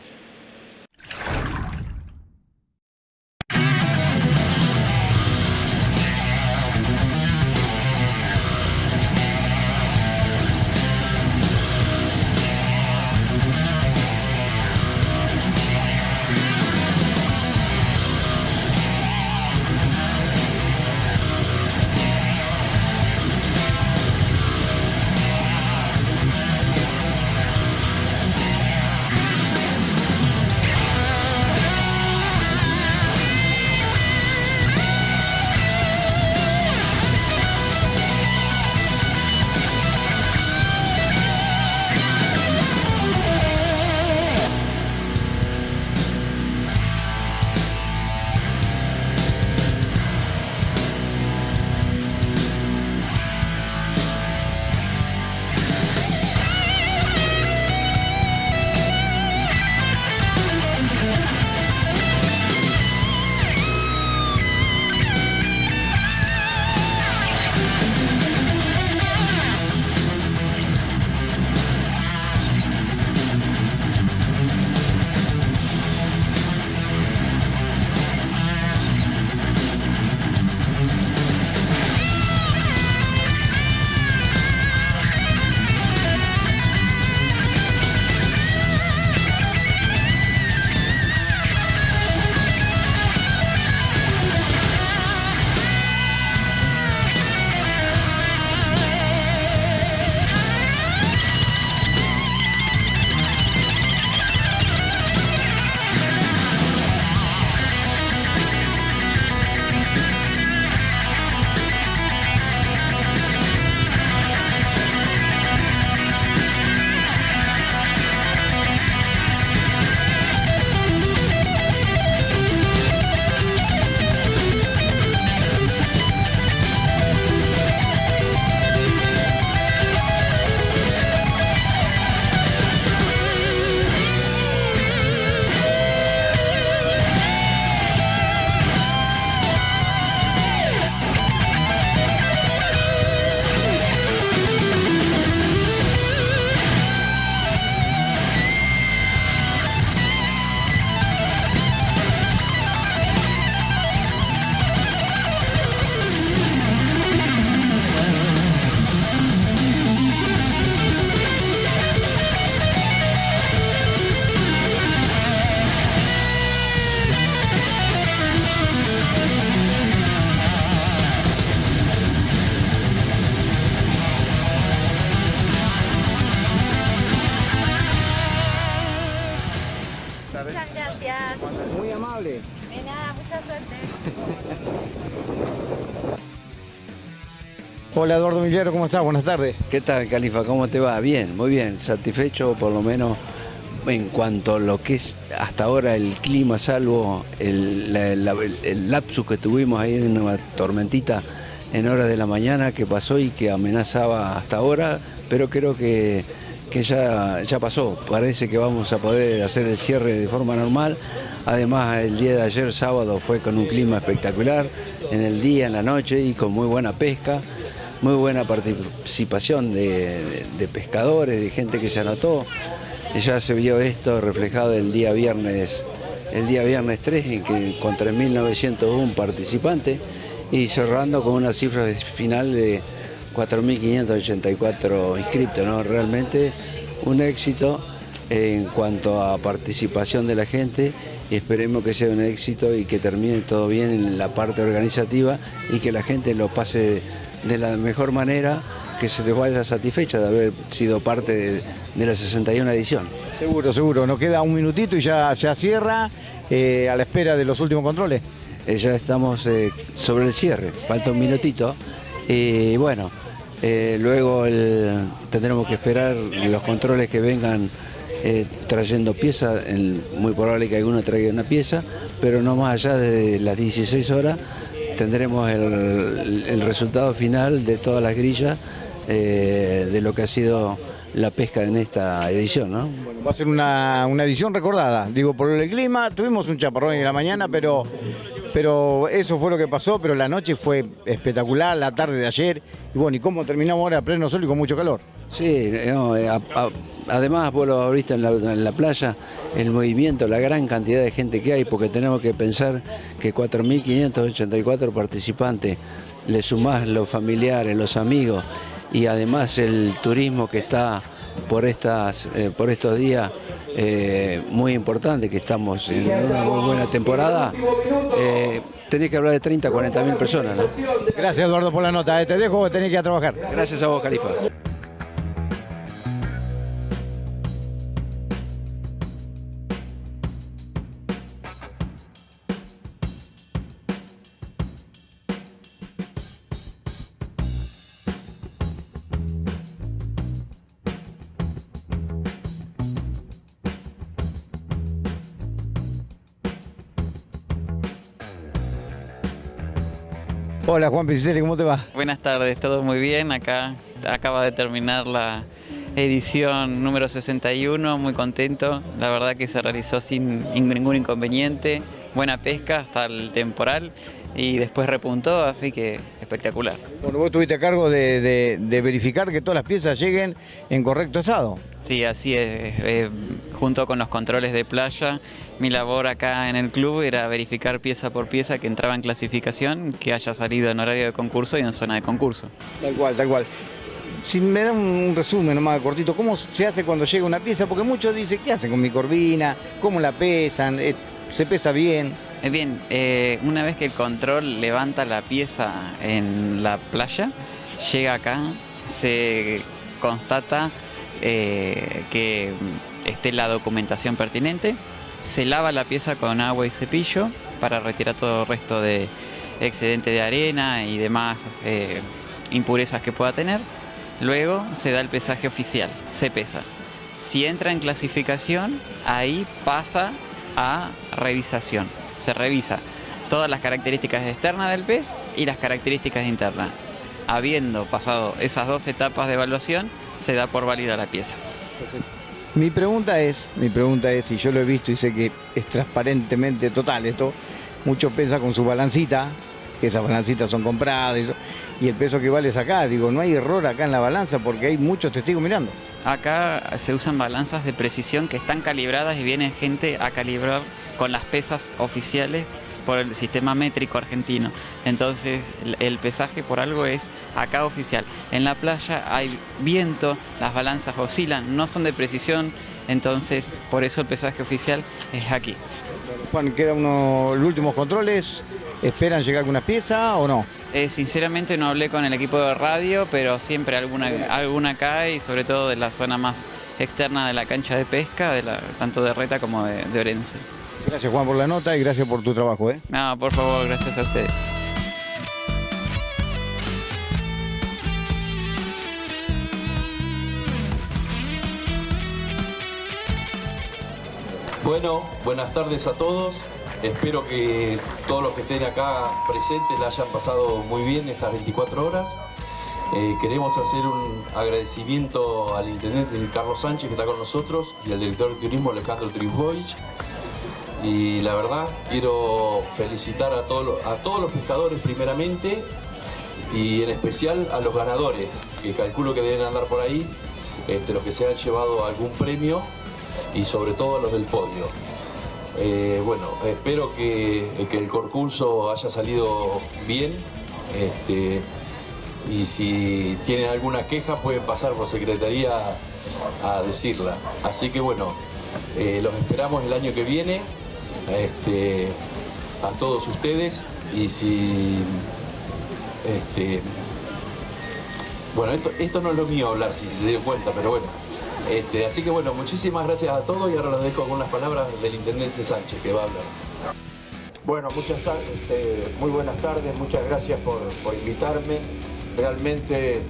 Hola Eduardo ¿cómo estás? Buenas tardes. ¿Qué tal, Califa? ¿Cómo te va? Bien, muy bien. Satisfecho por lo menos en cuanto a lo que es hasta ahora el clima, salvo el- el lapsus que tuvimos ahí en una tormentita en horas de la mañana que pasó y que amenazaba hasta ahora, pero creo que, que ya, ya pasó. Parece que vamos a poder hacer el cierre de forma normal. Además, el día de ayer, sábado, fue con un clima espectacular, en el día, en la noche y con muy buena pesca muy buena participación de, pescadores, de gente que se anotó. Ya se vio esto reflejado el día viernes, el día viernes 3, en que con 3.901 participantes y cerrando con una cifra final de 4.584 inscriptos. ¿no? Realmente un éxito en cuanto a participación de la gente y esperemos que sea un éxito y que termine todo bien en la parte organizativa y que la gente lo pase de la mejor manera, que se les vaya satisfecha de haber sido parte de, de la 61 edición. Seguro, seguro. Nos queda un minutito y ya, ya cierra eh, a la espera de los últimos controles. Eh, ya estamos eh, sobre el cierre, falta un minutito. Y bueno, luego el- tendremos que esperar los controles que vengan trayendo piezas, muy probable que alguno traiga una pieza, pero no más allá de las 16 horas tendremos el, el resultado final de todas las grillas eh, de lo que ha sido la pesca en esta edición, ¿no? Bueno, va a ser una, una edición recordada. Digo, por el clima, tuvimos un chaparrón en la mañana, pero, pero eso fue lo que pasó, pero la noche fue espectacular, la tarde de ayer, y bueno, y cómo terminamos ahora a pleno sol y con mucho calor. Sí, no, eh, a- a- además vos lo abriste en la, en la playa, el movimiento, la gran cantidad de gente que hay, porque tenemos que pensar que 4.584 participantes, le sumás los familiares, los amigos y además el turismo que está por, estas, eh, por estos días eh, muy importante, que estamos en una muy buena temporada, eh, tenés que hablar de 30, 40 mil personas. ¿no? Gracias Eduardo por la nota, eh, te dejo que tenés que ir a trabajar. Gracias a vos, Califa. Hola Juan Picicelli, ¿cómo te va? Buenas tardes, todo muy bien. Acá acaba de terminar la edición número 61, muy contento. La verdad que se realizó sin ningún inconveniente, buena pesca hasta el temporal y después repuntó, así que espectacular. Bueno, vos estuviste a cargo de, de- de verificar que todas las piezas lleguen en correcto estado. Sí, así es. eh, junto con los controles de playa, mi labor acá en el club era verificar pieza por pieza que entraba en clasificación, que haya salido en horario de concurso y en zona de concurso. Tal cual, tal cual. Si me da un resumen nomás cortito, ¿cómo se hace cuando llega una pieza? Porque muchos dicen, ¿qué hacen con mi corvina? ¿Cómo la pesan? Eh, ¿Se pesa bien? Eh, Bien, eh, una vez que el control levanta la pieza en la playa, llega acá, se constata eh, que esté la documentación pertinente, se lava la pieza con agua y cepillo para retirar todo el resto de excedente de arena y demás impurezas que pueda tener. Luego se da el pesaje oficial, se pesa. Si entra en clasificación, ahí pasa a revisación. Se revisa todas las características externas del pez y las características internas. Habiendo pasado esas dos etapas de evaluación, se da por válida la pieza. Mi pregunta es, mi pregunta es, y yo lo he visto y sé que es transparentemente total esto, muchos pesan con su balancita, que esas balancitas son compradas, y, eso, y el peso que vale es acá. Digo, no hay error acá en la balanza porque hay muchos testigos mirando. Acá se usan balanzas de precisión que están calibradas y viene gente a calibrar con las pesas oficiales por el sistema métrico argentino. Entonces el- pesaje por algo es acá oficial. En la playa hay viento, las balanzas oscilan, no son de precisión, entonces por eso el pesaje oficial es aquí. Juan, quedan unos los últimos controles, ¿esperan llegar alguna pieza o no? Eh, sinceramente no hablé con el equipo de radio, pero siempre alguna, alguna cae y sobre todo de la zona más externa de la cancha de pesca, de la- tanto de Reta como de, de Orense. Gracias Juan por la nota y gracias por tu trabajo. ¿eh? No, por favor, gracias a ustedes. Bueno, buenas tardes a todos. Espero que todos los que estén acá presentes la hayan pasado muy bien estas 24 horas. Eh, queremos hacer un agradecimiento al intendente Carlos Sánchez que está con nosotros y al director de turismo Alejandro Trisboich. Y la verdad quiero felicitar a todos, los- a todos los pescadores primeramente y en especial a los ganadores, que calculo que deben andar por ahí, este, los que se han llevado algún premio y sobre todo a los del podio. Eh, bueno, espero que, que el concurso haya salido bien. este, y si tienen alguna queja pueden pasar por secretaría a decirla. Así que bueno, eh, los esperamos el año que viene este, a todos ustedes y si este, bueno, esto, esto no es lo mío hablar, si se dio cuenta, pero bueno. Este, así que bueno, muchísimas gracias a todos y ahora los dejo con unas palabras del Intendente Sánchez que va a hablar. Bueno, muchas este, muy buenas tardes, muchas gracias por, por invitarme. Realmente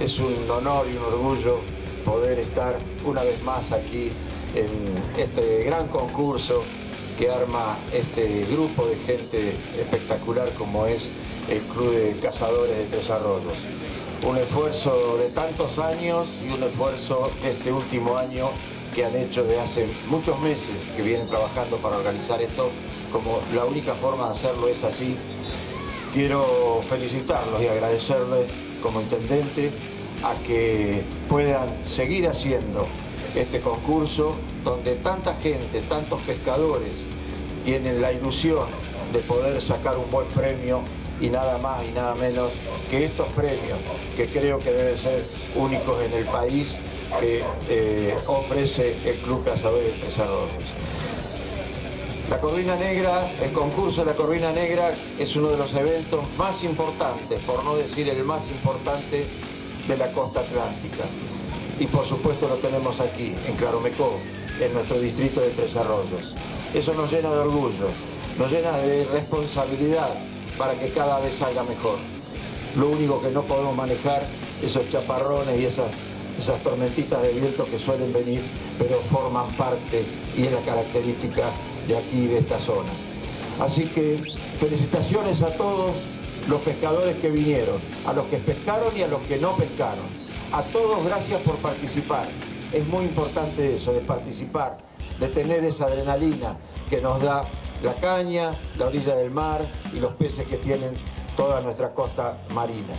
es un honor y un orgullo poder estar una vez más aquí en este gran concurso que arma este grupo de gente espectacular como es el Club de Cazadores de Tres Arroyos. un esfuerzo de tantos años y un esfuerzo este último año que han hecho de hace muchos meses que vienen trabajando para organizar esto, como la única forma de hacerlo es así. Quiero felicitarlos y agradecerles como intendente a que puedan seguir haciendo este concurso donde tanta gente, tantos pescadores tienen la ilusión de poder sacar un buen premio y nada más y nada menos que estos premios que creo que deben ser únicos en el país que eh, ofrece el Club Cazadores de. La Corvina Negra, el concurso de la Corvina Negra es uno de los eventos más importantes, por no decir el más importante, de la costa atlántica. Y por supuesto lo tenemos aquí, en Claromecó, en nuestro distrito de Tres Arroyos. Eso nos llena de orgullo, nos llena de responsabilidad para que cada vez salga mejor. Lo único que no podemos manejar, esos chaparrones y esas, esas tormentitas de viento que suelen venir, pero forman parte y es la característica de aquí, de esta zona. Así que felicitaciones a todos los pescadores que vinieron, a los que pescaron y a los que no pescaron. A todos gracias por participar. Es muy importante eso, de participar, de tener esa adrenalina que nos da la caña, la orilla del mar y los peces que tienen toda nuestra costa marina.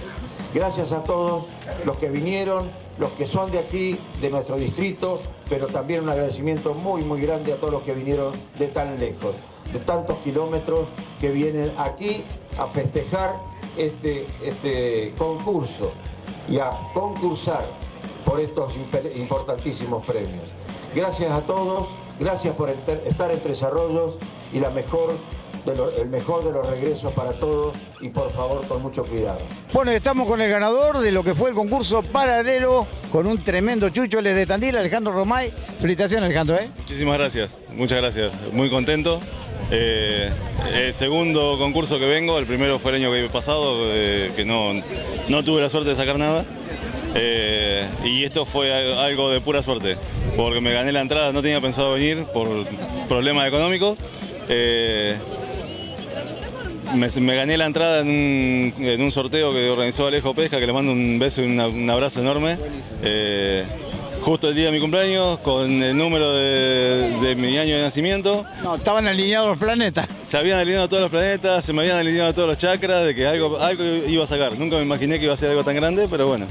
Gracias a todos los que vinieron, los que son de aquí, de nuestro distrito, pero también un agradecimiento muy, muy grande a todos los que vinieron de tan lejos, de tantos kilómetros que vienen aquí a festejar este, este concurso y a concursar por estos importantísimos premios. Gracias a todos, gracias por estar en Tres Arroyos y la mejor el mejor de los regresos para todos y por favor con mucho cuidado. Bueno, estamos con el ganador de lo que fue el concurso paralelo con un tremendo chucho, el de Tandil, Alejandro Romay. Felicitaciones Alejandro. ¿eh? Muchísimas gracias, muchas gracias, muy contento. Eh, el segundo concurso que vengo, el primero fue el año que pasado, eh, que no, no tuve la suerte de sacar nada. Eh, y esto fue algo de pura suerte, porque me gané la entrada, no tenía pensado venir por problemas económicos. Me, gané la entrada en un, sorteo que organizó Alejo Pesca, que le mando un beso y un abrazo enorme. Justo el día de mi cumpleaños, con el número de, mi año de nacimiento. No, estaban alineados los planetas. Se habían alineado todos los planetas, se me habían alineado todos los chakras, de que algo, algo iba a sacar. Nunca me imaginé que iba a ser algo tan grande, pero bueno.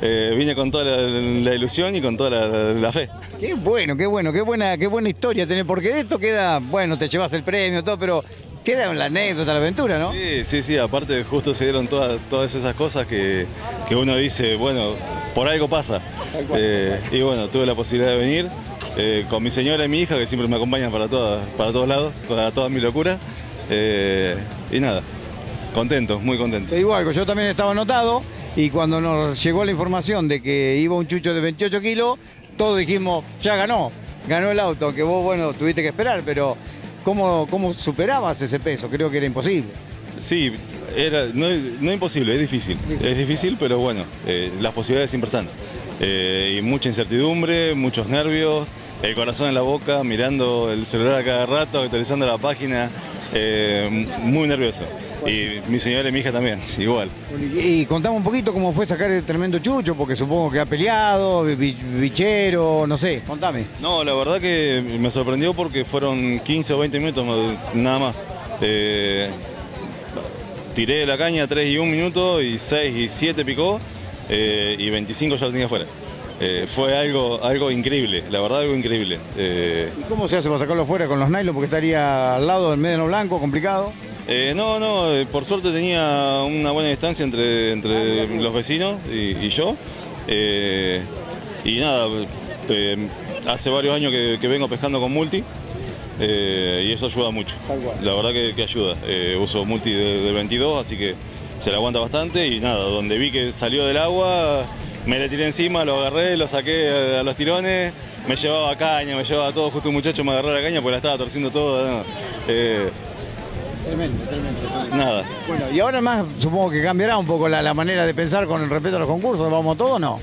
Eh, vine con toda la, ilusión y con toda la, fe. Qué bueno, qué bueno, qué buena, qué buena historia tener, porque de esto queda, bueno, te llevas el premio, todo, pero queda la anécdota, la aventura, ¿no? Sí, sí, sí, aparte justo se dieron todas, todas esas cosas que, uno dice, bueno, por algo pasa. Eh, y bueno, tuve la posibilidad de venir eh, con mi señora y mi hija, que siempre me acompañan para, todas, para todos lados, para toda mi locura. Eh, y nada, contento, muy contento. Igual, yo también estaba anotado y cuando nos llegó la información de que iba un chucho de 28 kilos, todos dijimos, ya ganó, ganó el auto, que vos, bueno, tuviste que esperar, pero ¿Cómo, ¿Cómo superabas ese peso? Creo que era imposible. Sí, era, no, no imposible, es difícil. Es difícil, pero bueno, eh, las posibilidades siempre están. Eh, y mucha incertidumbre, muchos nervios, el corazón en la boca, mirando el celular a cada rato, actualizando la página, eh, muy nervioso. Y mi señora y mi hija también, igual. Y contame un poquito cómo fue sacar el tremendo chucho, porque supongo que ha peleado, bichero, no sé, contame. No, la verdad que me sorprendió porque fueron 15 o 20 minutos nada más. Eh, tiré la caña 3 y 1 minuto y 6 y 7 picó eh, y 25 ya lo tenía afuera. Eh, fue algo, algo increíble, la verdad algo increíble. ¿Y cómo se hace para sacarlo fuera con los nylon? Porque estaría al lado del medio blanco, complicado. Eh, no, no, eh, por suerte tenía una buena distancia entre, entre los vecinos y, yo. Eh, y nada, hace varios años que, vengo pescando con multi y eso ayuda mucho. La verdad que, ayuda. uso multi de, 22, así que se la aguanta bastante y nada, donde vi que salió del agua, me le tiré encima, lo agarré, lo saqué a, los tirones, me llevaba caña, me llevaba todo, justo un muchacho me agarró la caña porque la estaba torciendo todo. Tremendo, tremendo, Nada. Bueno, y ahora más supongo que cambiará un poco la, manera de pensar con el respeto a los concursos. ¿Vamos todos o no?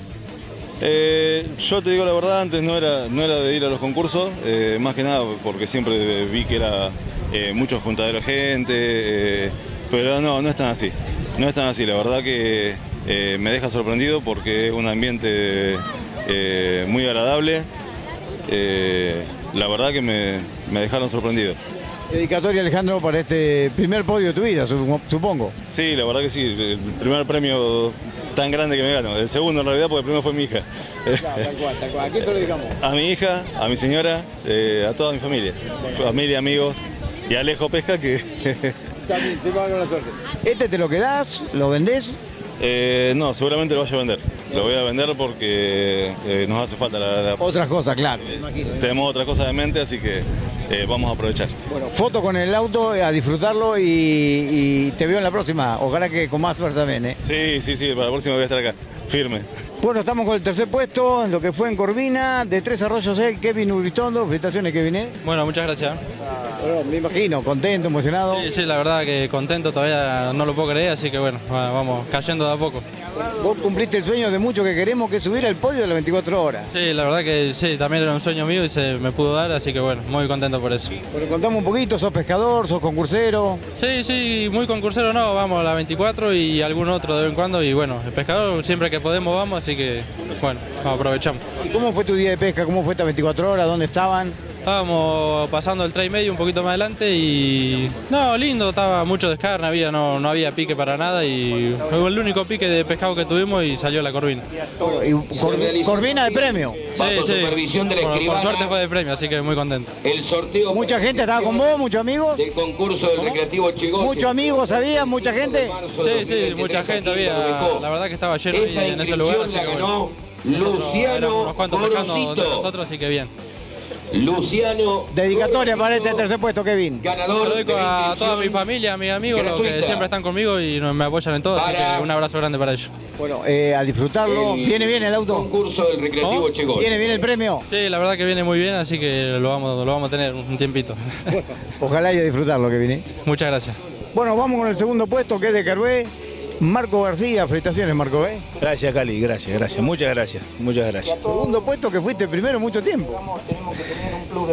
Eh, yo te digo la verdad, antes no era, no era de ir a los concursos, eh, más que nada porque siempre vi que era eh, mucho juntadero de gente, pero no, no es tan así. No es tan así, la verdad que eh, me deja sorprendido porque es un ambiente eh, muy agradable. Eh, la verdad que me, me dejaron sorprendido. Dedicatoria, Alejandro, para este primer podio de tu vida, su- supongo. Sí, la verdad que sí, el primer premio tan grande que me gano. El segundo en realidad porque el primero fue mi hija. Tal cual, tal cual. ¿A quién te lo dedicamos? A mi hija, a mi señora, a toda mi familia. Familia, amigos y a Alejo Pesca que... También, con la suerte. ¿Este te lo quedás? ¿Lo vendés? Eh, no, seguramente lo vaya a vender. Lo voy a vender porque eh, nos hace falta la, la- Otras cosas, claro. Tenemos otra cosa de mente, así que eh, vamos a aprovechar. Bueno, foto con el auto, eh, a disfrutarlo y, y te veo en la próxima. Ojalá que con más suerte también, ¿eh? Sí, sí, sí, para la próxima voy a estar acá, firme. Bueno, estamos con el tercer puesto, en lo que fue en Corvina, de Tres Arroyos, el Kevin Urbistondo. Felicitaciones, Kevin, ¿eh? Bueno, muchas gracias. Bueno, me imagino, contento, emocionado. Sí, sí, la verdad que contento, todavía no lo puedo creer, así que bueno, va- vamos cayendo de a poco. Vos cumpliste el sueño de muchos que queremos, que subir al podio de las 24 horas. Sí, la verdad que sí, también era un sueño mío y se me pudo dar, así que bueno, muy contento por eso. Bueno, contame un poquito, sos pescador, sos concursero. Sí, sí, muy concursero no, vamos a la 24 y algún otro de vez en cuando y bueno, el pescador siempre que podemos vamos, así que bueno, aprovechamos. ¿Y cómo fue tu día de pesca? ¿Cómo fue estas 24 horas? ¿Dónde estaban? Estábamos pasando el tray medio un poquito más adelante y... No, lindo, estaba mucho descarne, había, no, no había pique para nada y fue el único pique de pescado que tuvimos y salió la corvina. Y Cor- Corvina de premio. Sí, sí. Por- por, suerte fue de premio, así que muy contento. El sorteo. Mucha gente estaba con vos, muchos amigos. Del concurso del Recreativo Chigoche. Muchos amigos, ¿sabías? Mucha gente. Sí, sí, mucha gente había. La verdad que estaba lleno ahí en ese lugar. así que bueno. ganó Nosotros Luciano éramos unos cuantos pescando de Gorosito. nosotros, así que bien. Luciano. Dedicatoria para este tercer puesto, Kevin. Ganador Lo dedico de la a toda mi familia, a mis amigos, los que siempre están conmigo y me apoyan en todo, así que un abrazo grande para ellos. Bueno, eh, a disfrutarlo. El ¿Viene bien el auto? Concurso del Recreativo. Chegol. ¿Viene bien el premio? Sí, la verdad que viene muy bien, así que lo vamos, lo vamos a tener un tiempito. Ojalá y a disfrutarlo, Kevin. ¿eh? Muchas gracias. Bueno, vamos con el segundo puesto que es de Carvé. Marco García, felicitaciones, Marco, ¿eh? Gracias, Cali, gracias, gracias. Muchas gracias, muchas gracias. Segundo puesto que fuiste primero mucho tiempo.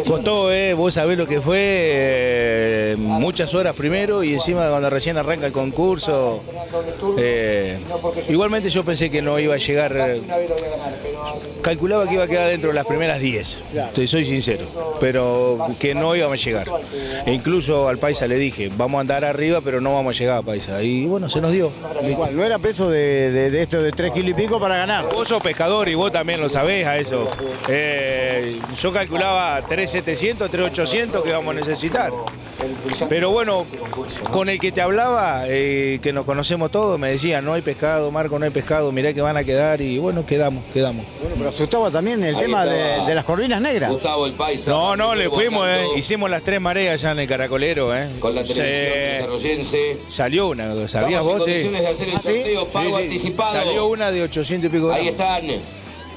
Costó, eh, vos sabés lo que fue, eh, muchas horas primero y encima cuando recién arranca el concurso. eh, igualmente yo pensé que no iba a llegar, eh, calculaba que iba a quedar dentro de las primeras 10, te soy sincero, pero que no íbamos a llegar. E incluso al Paisa le dije, vamos a andar arriba, pero no vamos a llegar a Paisa. Y bueno, se nos dio. Igual, no era peso de, de- de esto de 3 kilos y pico para ganar. Vos sos pescador y vos también lo sabés a eso. Eh, yo calculaba 3.700, 3.800 que vamos a necesitar. Pero bueno, con el que te hablaba, eh, que nos conocemos todos, me decía, no hay pescado, Marco, no hay pescado, mirá que van a quedar y bueno, quedamos, quedamos. Bueno, pero asustaba también el Ahí tema de, las corvinas negras. Gustavo el Paisa. No, no, le fuimos, eh. Hicimos las tres mareas ya en el Caracolero. Eh. Con la televisión Se- desarrollense. Salió una, ¿sabías Estamos en vos? Sí. de hacer el ¿Ah, sí? sorteo, pago anticipado. Salió una de 800 y pico gramos. Ahí están.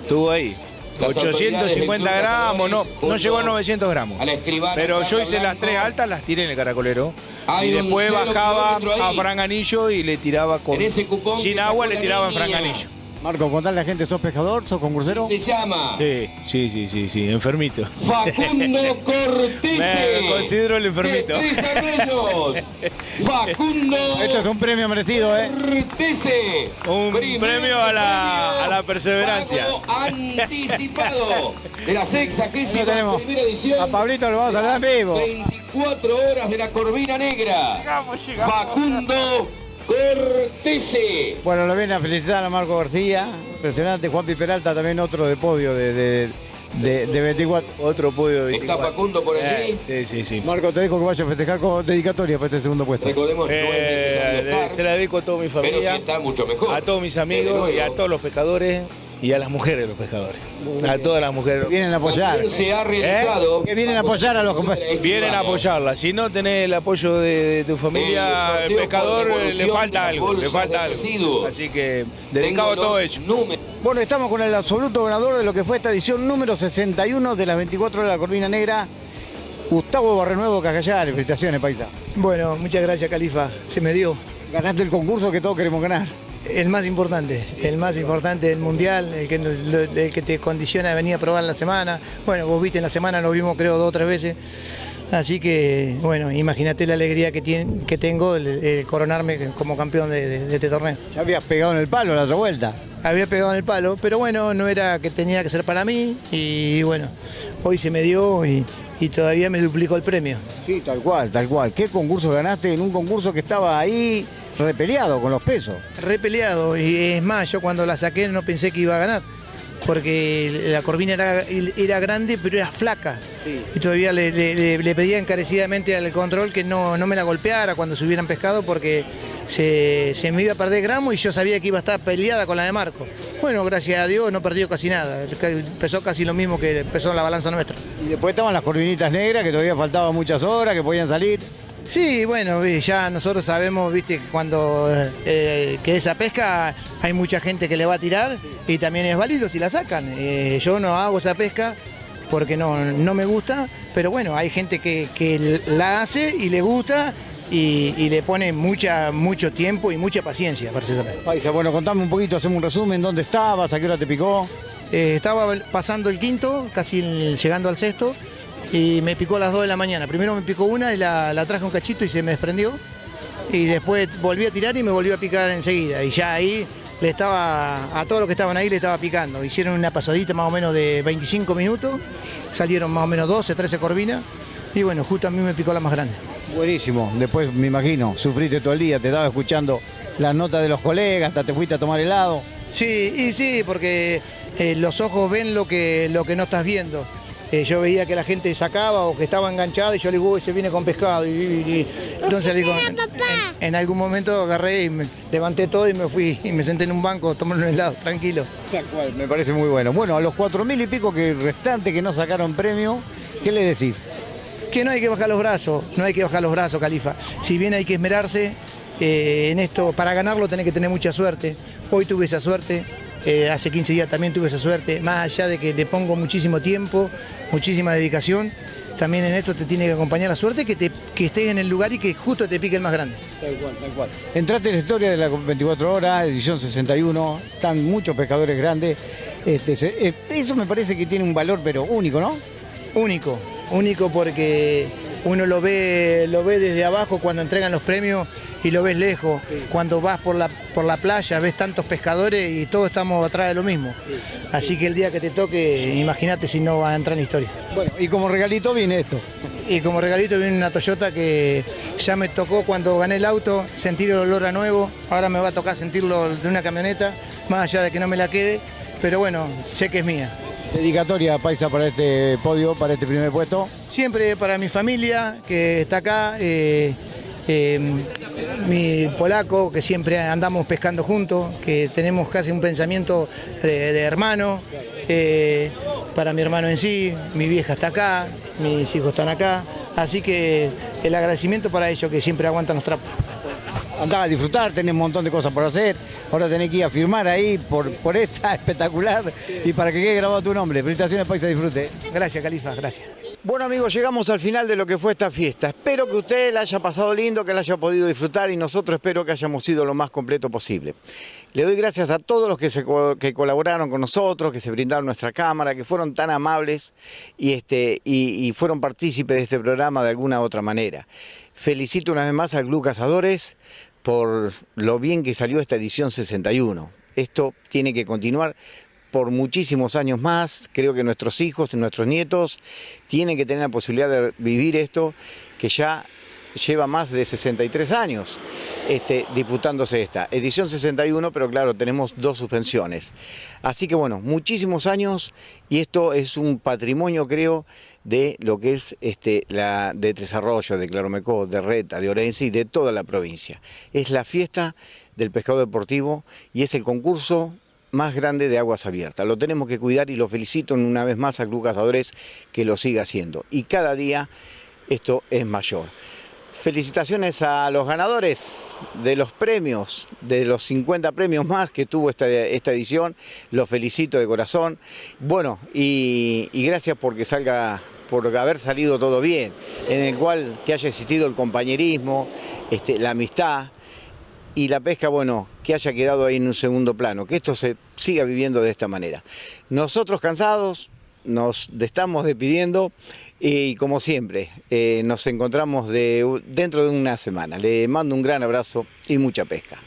Estuvo ahí. Las autoridades del 850 Club gramos, no, no llegó a 900 gramos. a la Pero yo hice las tres altas, las tiré en el caracolero. Hay y después bajaba a. Franganillo y le tiraba con. En ese cupón sin agua le tiraba en. Franganillo. Marco, contale a la gente, ¿sos pescador? ¿Sos concursero? Se llama Sí, sí, sí, sí, sí, enfermito. Facundo Cortese. Me considero el enfermito. De Tres Arroyos. Facundo Esto es un premio merecido, ¿eh? Cortese. Un Primer premio a la, premio. a la perseverancia. Anticipado de la sexagésima Ahí tenemos. primera edición. A Pablito lo vamos a en vivo. 24 horas de la Corvina Negra. Facundo Cortese. Bueno, lo viene a felicitar a Marco García. Impresionante. Juan Peralta también otro de podio de, de, de- de 24. Otro podio de Está 24. Facundo por allí. Eh, sí, sí, sí. Marco, te dejo que vaya a festejar con dedicatoria para este segundo puesto. Recordemos no es Eh, estar, se la dedico a toda mi pero sí familia, está mucho mejor. a todos mis amigos y a todos los pescadores y a las mujeres de los pescadores. A todas las mujeres. Que vienen a apoyar. Se ha realizado. Que vienen a apoyar a los compañeros. Vienen a apoyarla. Si no tenés el apoyo de, de tu familia, El el pescador eh, le falta algo, le falta algo. residuos. Así que dedicado a todo hecho. números. Bueno, estamos con el absoluto ganador de lo que fue esta edición número 61 de las 24 horas de la Corvina Negra. Gustavo Barrenuevo Cacayar, felicitaciones, paisa. Bueno, muchas gracias, Califa. Se me dio. Ganaste el concurso que todos queremos ganar. El más importante, el más importante del mundial, el que, el que te condiciona a venir a probar en la semana. Bueno, vos viste en la semana, nos vimos creo dos o tres veces. Así que, bueno, imagínate la alegría que, tiene, que tengo el, coronarme como campeón de, este torneo. Ya habías pegado en el palo la otra vuelta. Había pegado en el palo, pero bueno, no era que tenía que ser para mí y bueno, hoy se me dio y, y todavía me duplicó el premio. Sí, tal cual, tal cual. ¿Qué concurso ganaste en un concurso que estaba ahí repeleado con los pesos? Repeleado, y es más, yo cuando la saqué no pensé que iba a ganar porque la corvina era, era grande pero era flaca. Y todavía le, pedía encarecidamente al control que no, me la golpeara cuando se hubieran pescado porque se, me iba a perder gramo y yo sabía que iba a estar peleada con la de Marco. Bueno, gracias a Dios no perdió casi nada, pesó casi lo mismo que pesó la balanza nuestra. Y después estaban las corvinitas negras que todavía faltaban muchas horas, que podían salir. Sí, bueno, ya nosotros sabemos, viste, cuando eh, que esa pesca hay mucha gente que le va a tirar y también es válido si la sacan. Eh, yo no hago esa pesca porque no, no me gusta, pero bueno, hay gente que, la hace y le gusta y, le pone mucha, mucho tiempo y mucha paciencia para esa pesca. Paisa, bueno, contame un poquito, hacemos un resumen, ¿dónde estabas? ¿A qué hora te picó? Eh, estaba pasando el quinto, casi llegando al sexto y me picó a las 2 de la mañana. Primero me picó una y la, traje un cachito y se me desprendió. Y después volví a tirar y me volvió a picar enseguida. Y ya ahí le estaba, a todos los que estaban ahí le estaba picando. Hicieron una pasadita más o menos de 25 minutos, salieron más o menos 12, 13 corvinas. Y bueno, justo a mí me picó la más grande. Buenísimo, después me imagino, sufriste todo el día, te estaba escuchando las notas de los colegas, hasta te fuiste a tomar helado. Sí, y sí, porque eh, los ojos ven lo que, lo que no estás viendo. Eh, yo veía que la gente sacaba o que estaba enganchada y yo le digo, se viene con pescado. Y, entonces digo, en, algún momento agarré y me levanté todo y me fui y me senté en un banco tomando un helado, tranquilo. Tal cual, me parece muy bueno. Bueno, a los cuatro mil y pico que restantes que no sacaron premio, ¿qué le decís? Que no hay que bajar los brazos, no hay que bajar los brazos, Califa. Si bien hay que esmerarse eh, en esto, para ganarlo tenés que tener mucha suerte. Hoy tuve esa suerte, eh, hace 15 días también tuve esa suerte, más allá de que le pongo muchísimo tiempo, muchísima dedicación, también en esto te tiene que acompañar la suerte que, te, que estés en el lugar y que justo te pique el más grande. Tal cual, tal cual. Entraste en la historia de las 24 horas, edición 61, están muchos pescadores grandes. Este, eh, eso me parece que tiene un valor, pero único, ¿no? Único, único porque uno lo ve, lo ve desde abajo cuando entregan los premios y lo ves lejos. Cuando vas por la, por la playa ves tantos pescadores y todos estamos atrás de lo mismo. Así que el día que te toque, imagínate si no vas a entrar en la historia. Bueno, y como regalito viene esto. Y como regalito viene una Toyota que ya me tocó cuando gané el auto, sentir el olor a nuevo. Ahora me va a tocar sentirlo de una camioneta, más allá de que no me la quede. Pero bueno, sé que es mía. Dedicatoria, Paisa, para este podio, para este primer puesto. Siempre para mi familia que está acá. Eh, eh, mi polaco, que siempre andamos pescando juntos, que tenemos casi un pensamiento de, hermano, eh, para mi hermano en sí, mi vieja está acá, mis hijos están acá, así que el agradecimiento para ellos que siempre aguantan los trapos. Andaba a disfrutar, tenés un montón de cosas por hacer, ahora tenés que ir a firmar ahí por, por esta espectacular y para que quede grabado tu nombre. Felicitaciones Paisa Disfrute. Gracias Califa, gracias. Bueno amigos, llegamos al final de lo que fue esta fiesta. Espero que usted la haya pasado lindo, que la haya podido disfrutar y nosotros espero que hayamos sido lo más completo posible. Le doy gracias a todos los que, colaboraron con nosotros, que se brindaron nuestra cámara, que fueron tan amables y, este, y, fueron partícipes de este programa de alguna u otra manera. Felicito una vez más al Club Cazadores por lo bien que salió esta edición 61. Esto tiene que continuar por muchísimos años más. Creo que nuestros hijos, nuestros nietos, tienen que tener la posibilidad de vivir esto que ya lleva más de 63 años este, disputándose esta. Edición 61, pero claro, tenemos dos suspensiones. Así que bueno, muchísimos años y esto es un patrimonio, creo, de lo que es este, la de Tres Arroyos, de Claromecó, de Reta, de Orense y de toda la provincia. Es la fiesta del pescado deportivo y es el concurso más grande de aguas abiertas. Lo tenemos que cuidar y lo felicito una vez más a Club Cazadores que lo siga haciendo. Y cada día esto es mayor. Felicitaciones a los ganadores de los premios, de los 50 premios más que tuvo esta, esta edición. Los felicito de corazón. Bueno, y, y gracias porque salga por haber salido todo bien, en el cual que haya existido el compañerismo, este, la amistad, y la pesca, bueno, que haya quedado ahí en un segundo plano, que esto se siga viviendo de esta manera. Nosotros cansados, nos estamos despidiendo y como siempre, eh, nos encontramos de, dentro de una semana. Le mando un gran abrazo y mucha pesca.